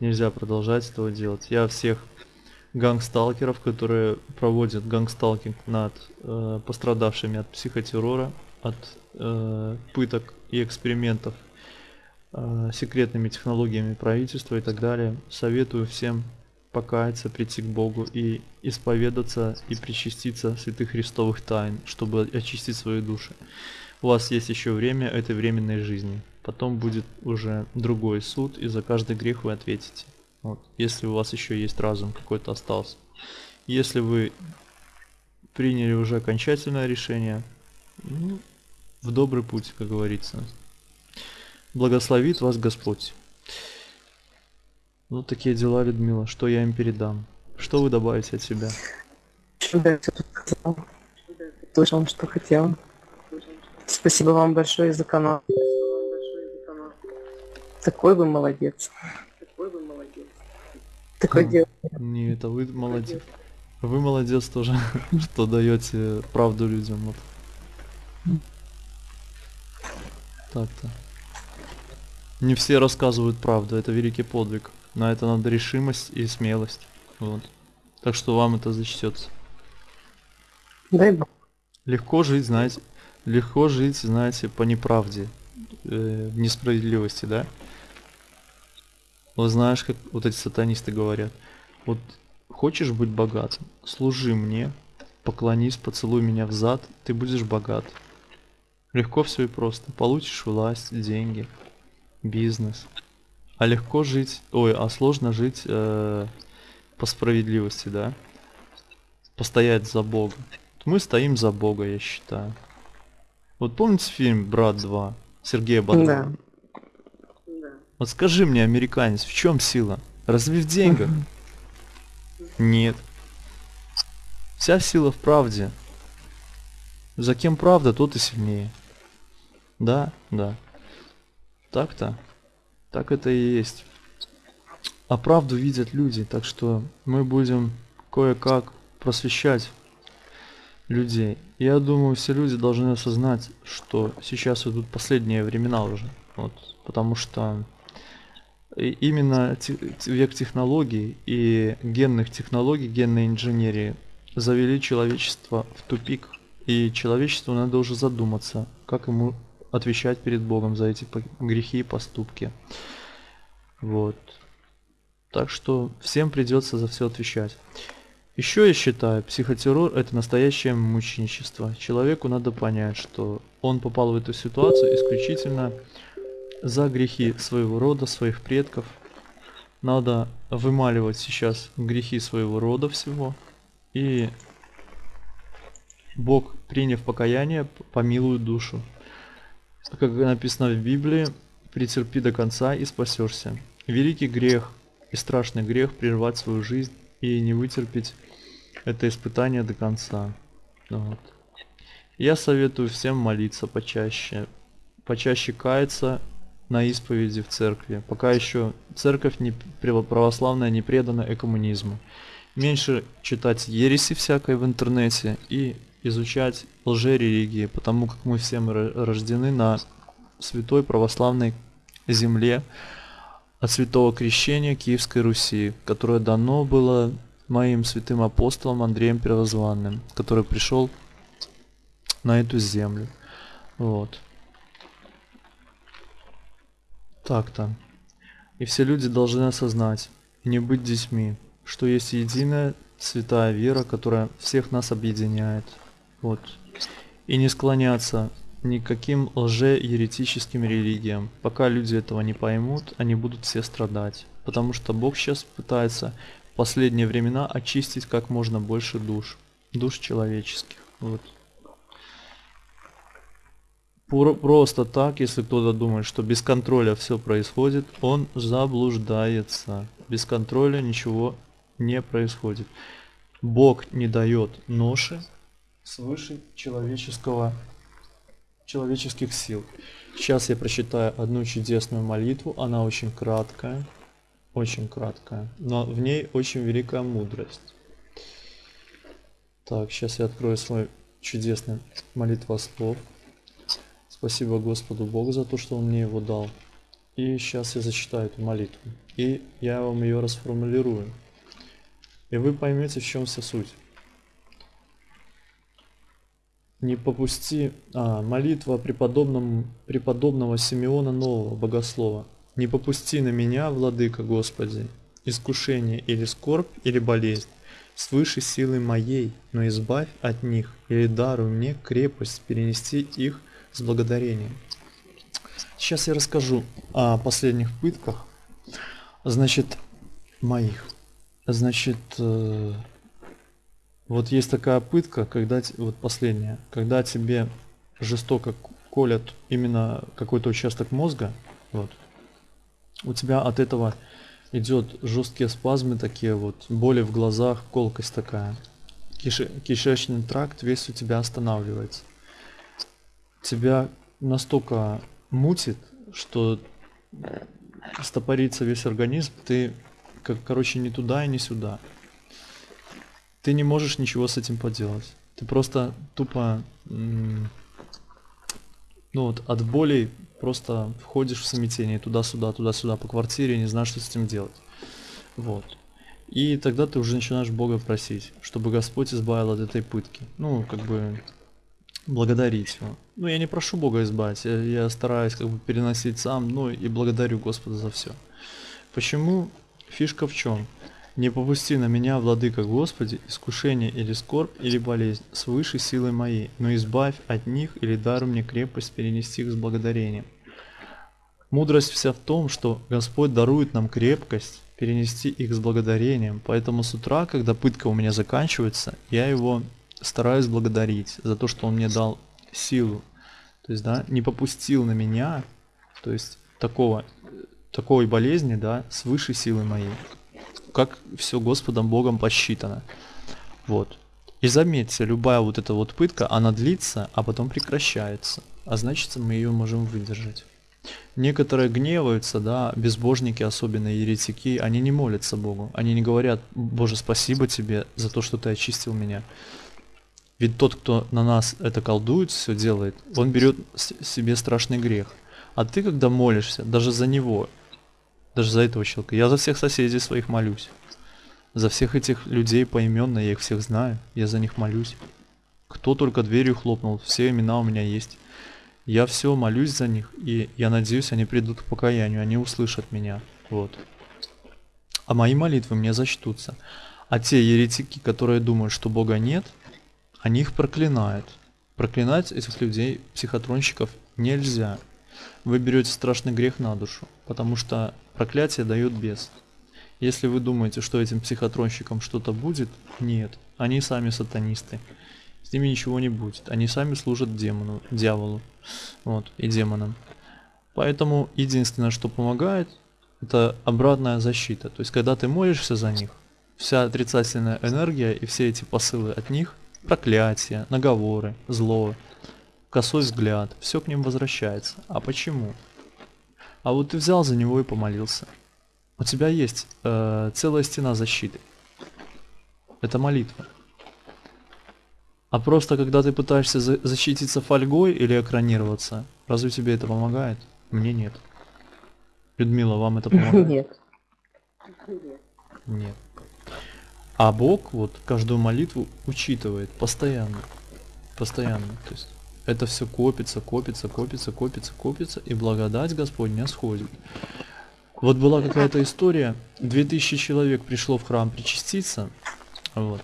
нельзя продолжать этого делать. Я всех gangstalker ов, которые проводят gangstalking над э, пострадавшими от психотеррора, от э, пыток и экспериментов э, секретными технологиями правительства и так далее. Советую всем покаяться, прийти к Богу и исповедаться и причаститься святых христовых тайн, чтобы очистить свои души. У вас есть еще время этой временной жизни. Потом будет уже другой суд, и за каждый грех вы ответите. Вот, если у вас еще есть разум какой-то остался. Если вы приняли уже окончательное решение, ну, в добрый путь, как говорится. Благословит вас Господь. Вот такие дела, Людмила. Что я им передам? Что вы добавите от себя? Да, всё тут сказал. Слышал, что хотел. Спасибо вам большое за канал. Такой вы молодец. Такой Хм. дел. Не, это вы молодец. Вы молодец тоже, что даете правду людям. Вот. Так-то. Не все рассказывают правду, это великий подвиг. На это надо решимость и смелость. Вот. Так что вам это зачтется. Дай бог. Легко жить, знаете, легко жить, знаете, по неправде, э, в несправедливости, да? Вот знаешь, как вот эти сатанисты говорят, вот хочешь быть богатым, служи мне, поклонись, поцелуй меня в зад, ты будешь богат. Легко все и просто. Получишь власть, деньги, бизнес. А легко жить, ой, а сложно жить э, по справедливости, да? Постоять за Бога. Мы стоим за Бога, я считаю. Вот помните фильм «Брат 2» Сергея Бодрова? Да. Вот скажи мне, американец, в чем сила? Разве в деньгах? Нет. Вся сила в правде. За кем правда, тот и сильнее. Да, да. Так-то. Так это и есть. А правду видят люди, так что мы будем кое-как просвещать людей. Я думаю, все люди должны осознать, что сейчас идут последние времена уже. Вот, потому что именно век технологий и генных технологий, генной инженерии завели человечество в тупик. И человечеству надо уже задуматься, как ему отвечать перед Богом за эти грехи и поступки. Вот. Так что всем придется за все отвечать. Еще я считаю, психотеррор это настоящее мученичество. Человеку надо понять, что он попал в эту ситуацию исключительно за грехи своего рода, своих предков. Надо вымаливать сейчас грехи своего рода всего. И Бог, приняв покаяние, помилует душу. Как написано в Библии, претерпи до конца и спасешься. Великий грех и страшный грех прервать свою жизнь и не вытерпеть это испытание до конца. Вот. Я советую всем молиться почаще, почаще каяться на исповеди в церкви, пока еще церковь не право- православная не предана экоммунизму. Меньше читать ереси всякой в интернете и изучать лжерелигии, потому как мы все мы ро- рождены на святой православной земле от святого крещения Киевской Руси, которое дано было моим святым апостолом Андреем Первозванным, который пришел на эту землю. Вот. Так-то. И все люди должны осознать, и не быть детьми, что есть единая святая вера, которая всех нас объединяет. Вот. И не склоняться никаким лже-еретическим религиям. Пока люди этого не поймут, они будут все страдать. Потому что Бог сейчас пытается в последние времена очистить как можно больше душ. Душ человеческих. Вот. Про- Просто так, если кто-то думает, что без контроля все происходит, он заблуждается. Без контроля ничего не происходит. Бог не дает ноши свыше человеческого, человеческих сил. Сейчас я прочитаю одну чудесную молитву, она очень краткая, очень краткая, но в ней очень великая мудрость. Так, сейчас я открою свой чудесный молитвослов. Спасибо Господу Богу за то, что Он мне его дал. И сейчас я зачитаю эту молитву. И я вам ее расформулирую. И вы поймете, в чем вся суть. Не попусти... А, молитва преподобному, преподобного Симеона Нового, Богослова. Не попусти на меня, Владыка Господи, искушение или скорбь, или болезнь, свыше силы моей, но избавь от них, или даруй мне крепость перенести их с благодарением. Сейчас я расскажу о последних пытках, значит, моих. Значит, э, вот есть такая пытка, когда, вот последняя, когда тебе жестоко колят именно какой-то участок мозга, вот, у тебя от этого идет жесткие спазмы такие вот, боли в глазах, колкость такая. Киши- кишечный тракт весь у тебя останавливается. Тебя настолько мутит, что стопорится весь организм, ты, как, короче, не туда и не сюда. Ты не можешь ничего с этим поделать. Ты просто тупо, ну вот, от боли просто входишь в смятение туда-сюда, туда-сюда по квартире, не знаешь, что с этим делать. Вот. И тогда ты уже начинаешь Бога просить, чтобы Господь избавил от этой пытки. Ну, как бы благодарить его. Ну, я не прошу Бога избавить, я, я стараюсь как бы переносить сам, ну и благодарю Господа за все. Почему? Фишка в чем? Не попусти на меня, владыка Господи, искушение или скорбь, или болезнь, свыше силы моей, но избавь от них или даруй мне крепость перенести их с благодарением. Мудрость вся в том, что Господь дарует нам крепкость перенести их с благодарением, поэтому с утра, когда пытка у меня заканчивается, я его стараюсь благодарить за то, что он мне дал силу. То есть, да, не попустил на меня, то есть такого, такой болезни, да, свыше силы моей. Как все Господом Богом посчитано. Вот. И заметьте, любая вот эта вот пытка, она длится, а потом прекращается. А значит, мы ее можем выдержать. Некоторые гневаются, да, безбожники, особенно еретики, они не молятся Богу. Они не говорят, Боже, спасибо тебе за то, что ты очистил меня. Ведь тот, кто на нас это колдует, все делает, он берет себе страшный грех. А ты, когда молишься, даже за него, даже за этого человека, я за всех соседей своих молюсь. За всех этих людей поименно, я их всех знаю, я за них молюсь. Кто только дверью хлопнул, все имена у меня есть. Я все молюсь за них, и я надеюсь, они придут к покаянию, они услышат меня. Вот. А мои молитвы мне зачтутся. А те еретики, которые думают, что Бога нет, они их проклинают. Проклинать этих людей, психотронщиков, нельзя. Вы берете страшный грех на душу, потому что проклятие дает бес. Если вы думаете, что этим психотронщикам что-то будет, нет. Они сами сатанисты. С ними ничего не будет. Они сами служат демону, дьяволу. Вот, и демонам. Поэтому единственное, что помогает, это обратная защита. То есть, когда ты молишься за них, вся отрицательная энергия и все эти посылы от них, проклятия, наговоры, зло, косой взгляд, все к ним возвращается. А почему? А вот ты взял за него и помолился. У тебя есть э, целая стена защиты. Это молитва. А просто когда ты пытаешься за- защититься фольгой или экранироваться, разве тебе это помогает? Мне нет. Людмила, вам это помогает? Нет. Нет. А Бог вот каждую молитву учитывает постоянно. Постоянно. То есть это все копится, копится, копится, копится, копится, и благодать Господня сходит. Вот была какая-то история, 2000 человек пришло в храм причаститься, вот.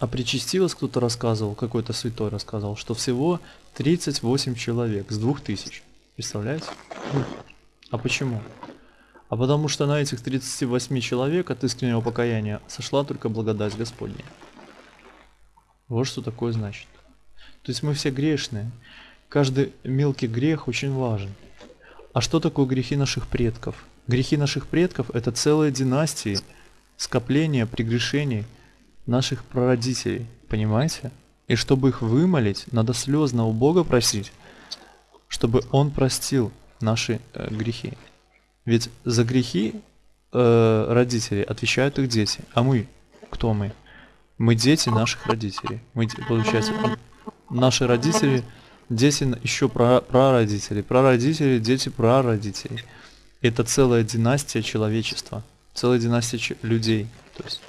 А причастилось кто-то рассказывал, какой-то святой рассказывал, что всего 38 человек с 2000. Представляете? А почему? А потому что на этих 38 человек от искреннего покаяния сошла только благодать Господня. Вот что такое значит. То есть мы все грешные. Каждый мелкий грех очень важен. А что такое грехи наших предков? Грехи наших предков – это целые династии, скопления прегрешений наших прародителей. Понимаете? И чтобы их вымолить, надо слезно у Бога просить, чтобы Он простил наши э, грехи. Ведь за грехи э, родителей отвечают их дети. А мы, кто мы? Мы дети наших родителей. Мы, получается, наши родители, дети еще про, прародители, прародители, дети прародителей. Это целая династия человечества, целая династия людей. То есть.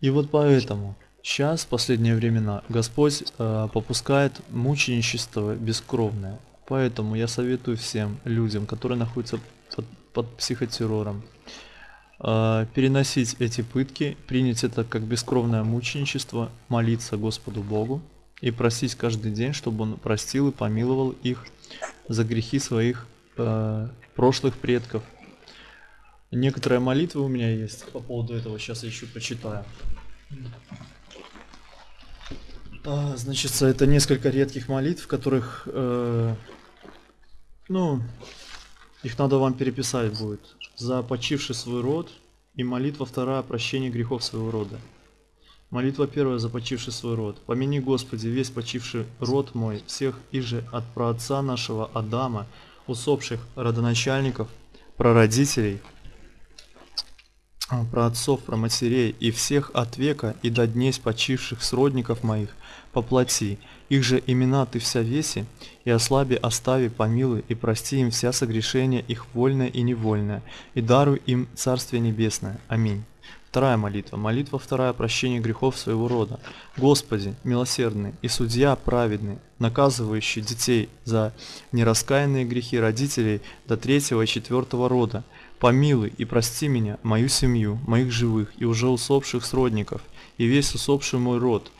И вот поэтому сейчас, в последние времена, Господь э, попускает мученичество бескровное. Поэтому я советую всем людям, которые находятся под, под психотеррором, переносить эти пытки, принять это как бескровное мученичество, молиться Господу Богу и просить каждый день, чтобы Он простил и помиловал их за грехи своих э, прошлых предков. Некоторые молитвы у меня есть по поводу этого, сейчас я еще прочитаю. А, значит, это несколько редких молитв, которых э, ну, их надо вам переписать будет. За почивший свой род и молитва вторая прощение грехов своего рода. Молитва первая за почивший свой род. Помяни, Господи, весь почивший род мой, всех и же от праотца нашего Адама, усопших родоначальников, прародителей, про отцов, про матерей и всех от века и до дней почивших сродников моих, поплати, их же имена ты вся веси, и ослаби, остави, помилуй, и прости им вся согрешения их вольное и невольное, и даруй им Царствие Небесное. Аминь. Вторая молитва. Молитва вторая прощение грехов своего рода. Господи, милосердный и судья праведный, наказывающий детей за нераскаянные грехи родителей до третьего и четвертого рода, помилуй и прости меня, мою семью, моих живых и уже усопших сродников, и весь усопший мой род,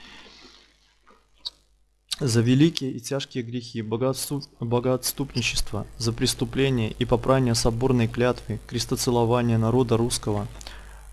за великие и тяжкие грехи, богоотступ, богоотступничество, за преступление и попрание соборной клятвы, крестоцелование народа русского,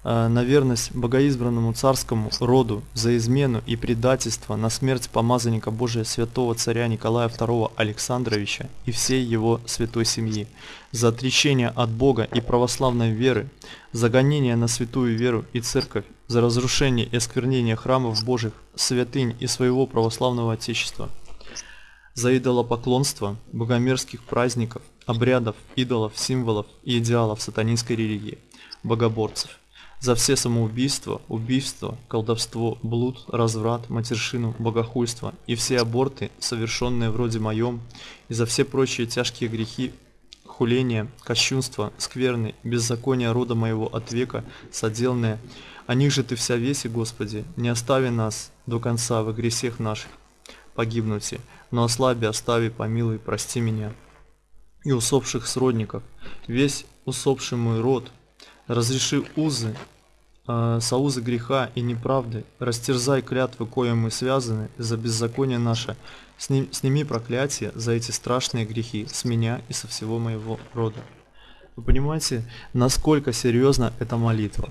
на верность богоизбранному царскому роду, за измену и предательство, на смерть помазанника Божия святого царя Николая II Александровича и всей его святой семьи, за отречение от Бога и православной веры, за гонение на святую веру и церковь, за разрушение и осквернение храмов Божьих, святынь и своего православного Отечества, за идолопоклонство, богомерзких праздников, обрядов, идолов, символов и идеалов сатанинской религии, богоборцев, за все самоубийства, убийства, колдовство, блуд, разврат, матершину, богохульство и все аборты, совершенные вроде моем, и за все прочие тяжкие грехи, хуление, кощунство, скверны, беззаконие рода моего от века, соделанное, о них же ты вся веси, Господи, не остави нас до конца в гресех наших погибнути, но ослаби, остави, помилуй, прости меня. И усопших сродников, весь усопший мой род, разреши узы, соузы греха и неправды, растерзай клятвы, коим мы связаны за беззаконие наше, Сними, сними проклятие за эти страшные грехи с меня и со всего моего рода. Вы понимаете, насколько серьезна эта молитва?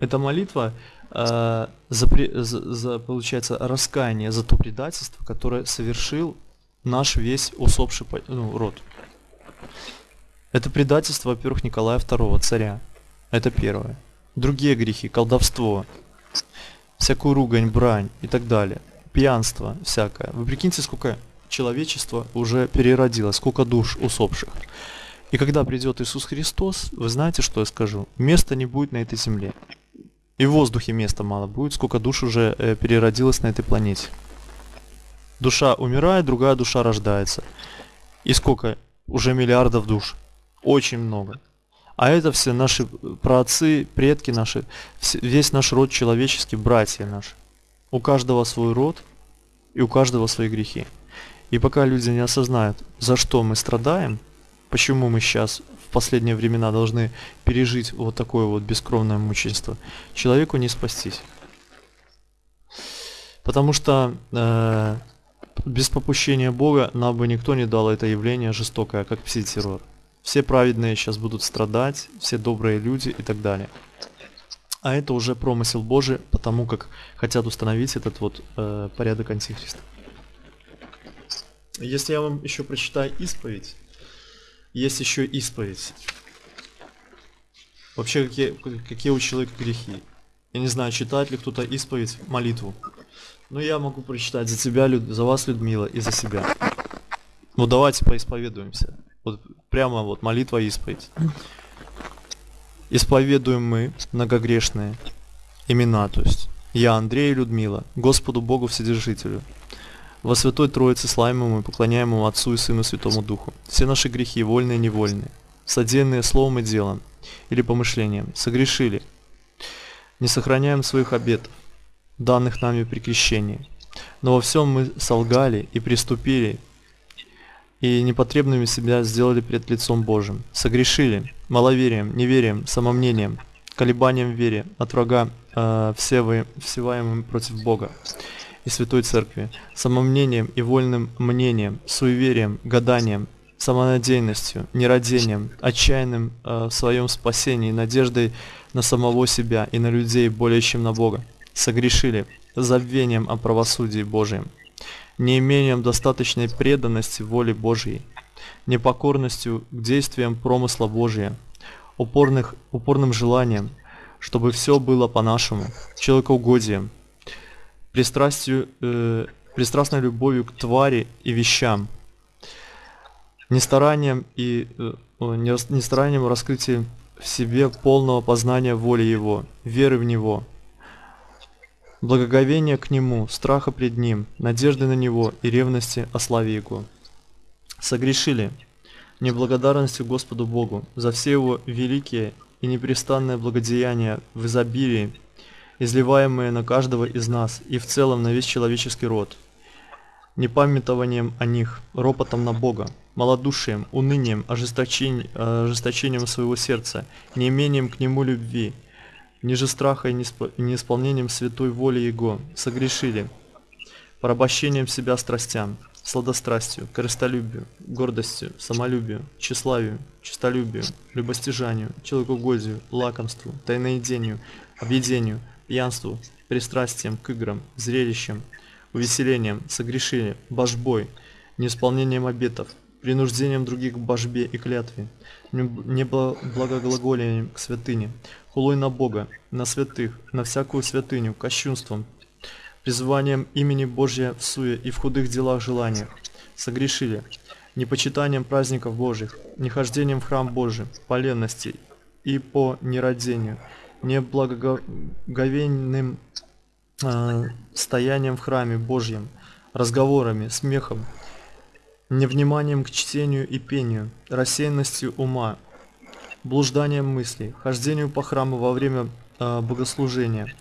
Эта молитва э, за, за, за, получается, раскаяние за то предательство, которое совершил наш весь усопший ну, род. Это предательство, во-первых, Николая II, царя. Это первое. Другие грехи, колдовство, всякую ругань, брань и так далее – пьянство всякое. Вы прикиньте, сколько человечества уже переродилось, сколько душ усопших. И когда придет Иисус Христос, вы знаете, что я скажу? Места не будет на этой земле. И в воздухе места мало будет, сколько душ уже э, переродилось на этой планете. Душа умирает, другая душа рождается. И сколько? Уже миллиардов душ. Очень много. А это все наши праотцы, предки наши, весь наш род человеческий, братья наши. У каждого свой род и у каждого свои грехи. И пока люди не осознают, за что мы страдаем, почему мы сейчас в последние времена должны пережить вот такое вот бескровное мучительство, человеку не спастись. Потому что э, без попущения Бога нам бы никто не дал это явление жестокое, как пси-террор. Все праведные сейчас будут страдать, все добрые люди и так далее. А это уже промысел Божий, потому как хотят установить этот вот э, порядок антихриста. Если я вам еще прочитаю исповедь, есть еще исповедь. Вообще, какие, какие у человека грехи? Я не знаю, читает ли кто-то исповедь, молитву. Но я могу прочитать за тебя, за вас, Людмила, и за себя. Ну давайте поисповедуемся. Вот прямо вот молитва и исповедь. Исповедуем мы, многогрешные, имена, то есть я, Андрей и Людмила, Господу Богу Вседержителю, во Святой Троице славимому и поклоняемому Отцу и Сыну Святому Духу. Все наши грехи, вольные и невольные, содеянные словом и делом, или помышлением, согрешили. Не сохраняем своих обетов, данных нами при крещении. Но во всем мы солгали и приступили, и непотребными себя сделали перед лицом Божьим. Согрешили маловерием, неверием, самомнением, колебанием в вере от врага э, всевы, всеваемым против Бога и Святой Церкви, самомнением и вольным мнением, суеверием, гаданием, самонадеянностью, нерадением, отчаянным э, в своем спасении, надеждой на самого себя и на людей более чем на Бога. Согрешили забвением о правосудии Божьем, неимением достаточной преданности воле Божьей, непокорностью к действиям промысла Божия, упорных, упорным желанием, чтобы все было по-нашему, человекоугодием, пристрастию, э, пристрастной любовью к твари и вещам, нестаранием и э, нестаранием раскрытия в себе полного познания воли Его, веры в Него, благоговения к Нему, страха пред Ним, надежды на Него и ревности о славе Его. Согрешили неблагодарностью Господу Богу за все Его великие и непрестанное благодеяния в изобилии, изливаемые на каждого из нас и в целом на весь человеческий род, непамятованием о них, ропотом на Бога, малодушием, унынием, ожесточением, ожесточением своего сердца, неимением к Нему любви, ниже страха и неисполнением святой воли Его, согрешили, порабощением себя страстям, сладострастию, корыстолюбию, гордостью, самолюбию, тщеславию, честолюбию, любостяжанию, человекоугодию, лакомству, тайноедению, объедению, пьянству, пристрастием к играм, зрелищам, увеселением, согрешили, божбой, неисполнением обетов, принуждением других к божбе и клятве, неблагоглаголием к святыне, хулой на Бога, на святых, на всякую святыню, кощунством, призыванием имени Божья в суе и в худых делах желаниях, согрешили, непочитанием праздников Божьих, нехождением в храм Божий, по ленности и по нерадению, неблагоговейным э, стоянием в храме Божьем, разговорами, смехом, невниманием к чтению и пению, рассеянностью ума, блужданием мыслей, хождению по храму во время э, богослужения,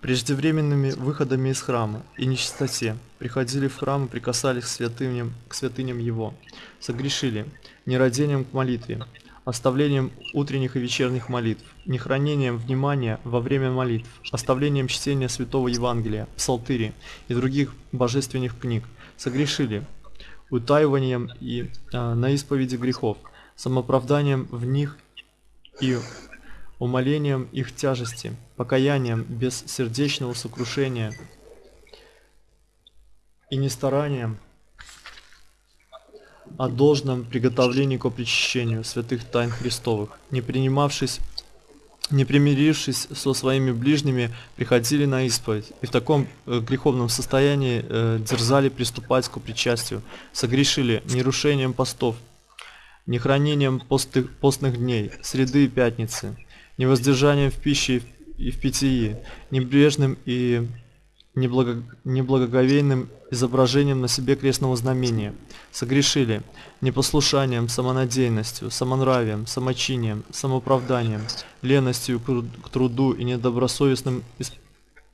преждевременными выходами из храма и нечистоте, приходили в храм и прикасались к святыням, к святыням его, согрешили, нерадением к молитве, оставлением утренних и вечерних молитв, нехранением внимания во время молитв, оставлением чтения Святого Евангелия, Псалтыри и других божественных книг, согрешили, утаиванием и э, на исповеди грехов, самоправданием в них и умолением их тяжести, покаянием без сердечного сокрушения и не старанием, о должном приготовлении к причащению святых тайн Христовых, не принимавшись не примирившись со своими ближними, приходили на исповедь и в таком э, греховном состоянии э, дерзали приступать к причастию, согрешили нерушением постов, нехранением постых, постных дней, среды и пятницы, невоздержанием в пище и в питьи, небрежным и неблаго... неблагоговейным изображением на себе крестного знамения. Согрешили непослушанием, самонадеянностью, самонравием, самочинием, самоправданием, леностью к труду и недобросовестным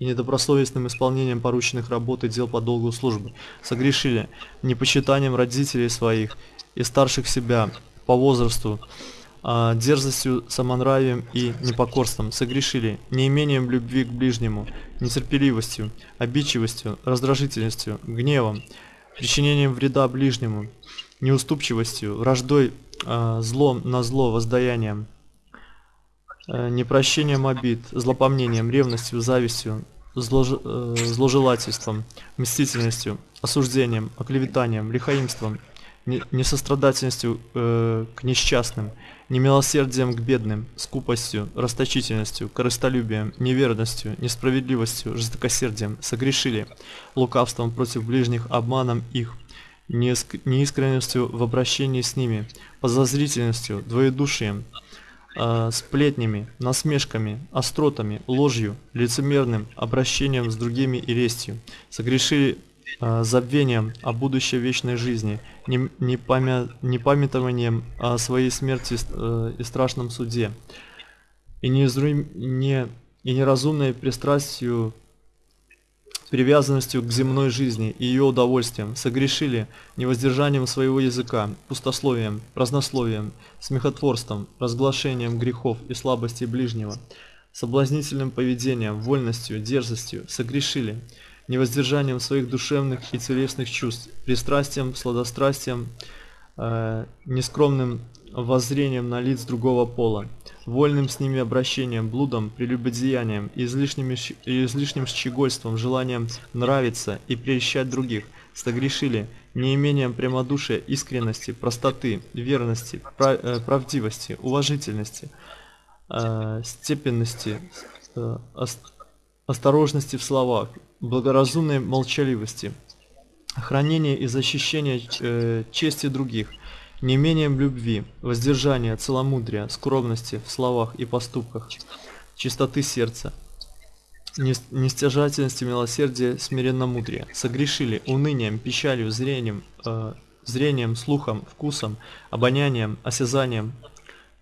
и недобросовестным исполнением порученных работ и дел по долгу службы. Согрешили непочитанием родителей своих и старших себя по возрасту, а, дерзостью, самонравием и непокорством согрешили, неимением любви к ближнему, нетерпеливостью, обидчивостью, раздражительностью, гневом, причинением вреда ближнему, неуступчивостью, враждой, э, злом на зло, воздаянием, э, непрощением обид, злопомнением, ревностью, завистью, злож... э, зложелательством, мстительностью, осуждением, оклеветанием, лихаимством, несострадательностью э, к несчастным, немилосердием к бедным, скупостью, расточительностью, корыстолюбием, неверностью, несправедливостью, жестокосердием согрешили, лукавством против ближних, обманом их, неиск- неискренностью в обращении с ними, подозрительностью, двоедушием, э, сплетнями, насмешками, остротами, ложью, лицемерным обращением с другими и лестью, согрешили забвением о будущей вечной жизни, не, не, памя- не памятованием о своей смерти э, и страшном суде, и, не, и неразумной пристрастию привязанностью к земной жизни и ее удовольствиям, согрешили невоздержанием своего языка, пустословием, празднословием, смехотворством, разглашением грехов и слабостей ближнего, соблазнительным поведением, вольностью, дерзостью, согрешили невоздержанием своих душевных и телесных чувств, пристрастием, сладострастием, э, нескромным воззрением на лиц другого пола, вольным с ними обращением, блудом, прелюбодеянием, излишними щ- и излишним щегольством, желанием нравиться и прельщать других, согрешили неимением прямодушия, искренности, простоты, верности, пра- э, правдивости, уважительности, э, степенности, э, ос- осторожности в словах, благоразумной молчаливости, хранения и защищения э, чести других, неимением любви, воздержания, целомудрия, скромности в словах и поступках, чистоты сердца, нес- нестяжательности, милосердия, смиренномудрия, согрешили унынием, печалью, зрением, э, зрением, слухом, вкусом, обонянием, осязанием,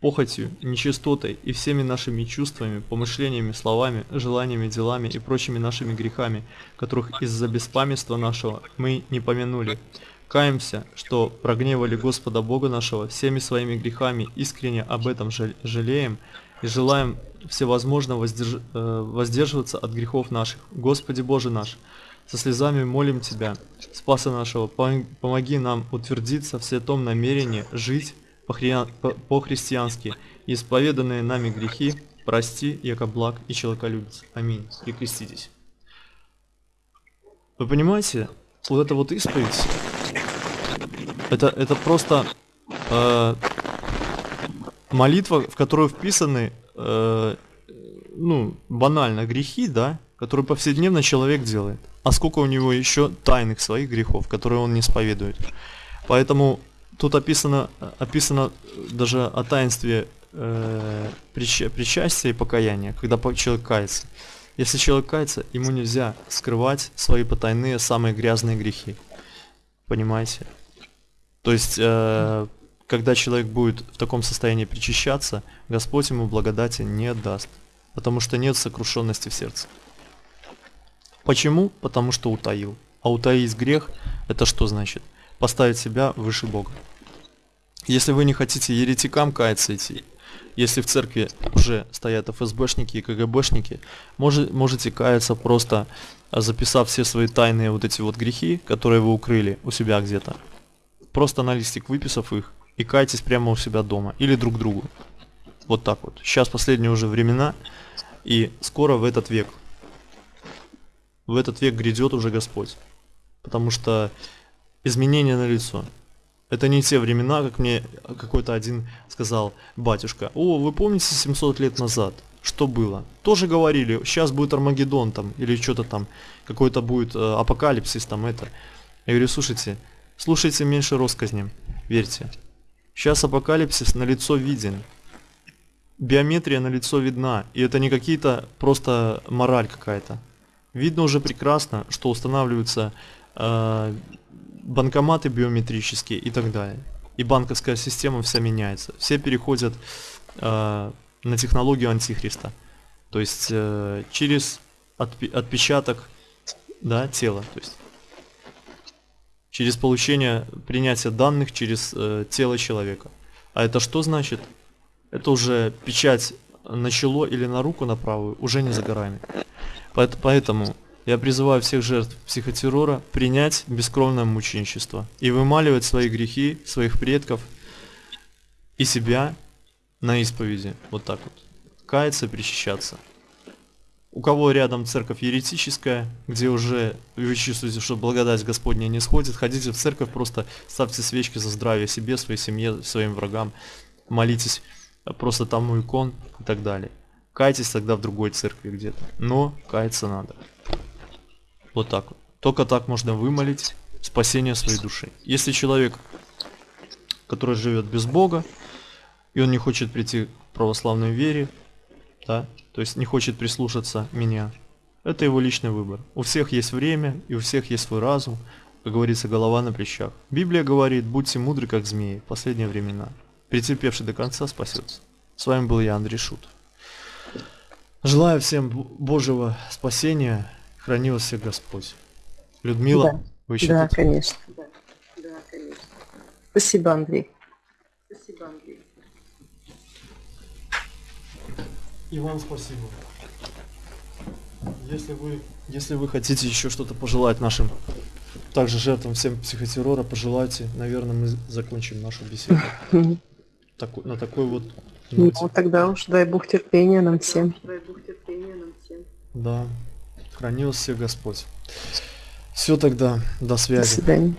похотью, нечистотой и всеми нашими чувствами, помышлениями, словами, желаниями, делами и прочими нашими грехами, которых из-за беспамятства нашего мы не помянули. Каемся, что прогневали Господа Бога нашего всеми своими грехами, искренне об этом жалеем и желаем всевозможно воздерж- э, воздерживаться от грехов наших. Господи Боже наш, со слезами молим Тебя, Спаса нашего, пом- помоги нам утвердиться в святом намерении жить по-христиански, и исповеданные нами грехи прости, яко благ и человеколюбец. Аминь. Прикреститесь. Вы понимаете, вот эта вот исповедь, это, это просто э, молитва, в которую вписаны, э, ну, банально, грехи, да, которые повседневно человек делает. А сколько у него еще тайных своих грехов, которые он не исповедует. Поэтому тут описано, описано даже о таинстве э, прича- причастия и покаяния, когда человек кается. Если человек кается, ему нельзя скрывать свои потайные, самые грязные грехи. Понимаете? То есть, э, когда человек будет в таком состоянии причащаться, Господь ему благодати не даст, потому что нет сокрушенности в сердце. Почему? Потому что утаил. А утаить грех – это что значит? Поставить себя выше Бога. Если вы не хотите еретикам каяться идти, если в церкви уже стоят ФСБшники и КГБшники, може- можете каяться просто а, записав все свои тайные вот эти вот грехи, которые вы укрыли у себя где-то. Просто на листик выписав их и кайтесь прямо у себя дома или друг другу. Вот так вот. Сейчас последние уже времена, и скоро в этот век. В этот век грядет уже Господь. Потому что изменения на лицо. Это не те времена, как мне какой-то один сказал батюшка. О, вы помните 700 лет назад? Что было? Тоже говорили, сейчас будет Армагеддон там, или что-то там, какой-то будет э, апокалипсис там это. Я говорю, слушайте, слушайте меньше россказням, верьте. Сейчас апокалипсис на лицо виден. Биометрия на лицо видна, и это не какие-то просто мораль какая-то. Видно уже прекрасно, что устанавливаются э, банкоматы биометрические и так далее. И банковская система вся меняется. Все переходят э, на технологию антихриста. То есть э, через отпи- отпечаток да, тела. То есть через получение принятия данных через э, тело человека. А это что значит? это уже печать на чело или на руку на правую уже не за горами. Поэт- Поэтому я призываю всех жертв психотеррора принять бескровное мученичество и вымаливать свои грехи, своих предков и себя на исповеди. Вот так вот. Каяться, причащаться. У кого рядом церковь еретическая, где уже вы чувствуете, что благодать Господня не сходит, ходите в церковь, просто ставьте свечки за здравие себе, своей семье, своим врагам, молитесь просто там у икон и так далее. Кайтесь тогда в другой церкви где-то. Но каяться надо. Вот так вот. Только так можно вымолить спасение своей души. Если человек, который живет без Бога, и он не хочет прийти к православной вере, да, то есть не хочет прислушаться меня, это его личный выбор. У всех есть время, и у всех есть свой разум, как говорится, голова на плечах. Библия говорит, будьте мудры, как змеи, в последние времена. Претерпевший до конца спасется. С вами был я, Андрей Шутов. Желаю всем Божьего спасения. Храни вас всех Господь. Людмила, Да. вы еще Да, тут? конечно. Спасибо, Андрей. И вам спасибо. Если вы, если вы хотите еще что-то пожелать нашим также жертвам всем психотеррора, пожелайте. Наверное, мы закончим нашу беседу таку- на такой вот Ну, ноте. тогда уж дай Бог терпения нам всем. Да. Храни вас всех Господь. Все тогда. До До связи. свидания.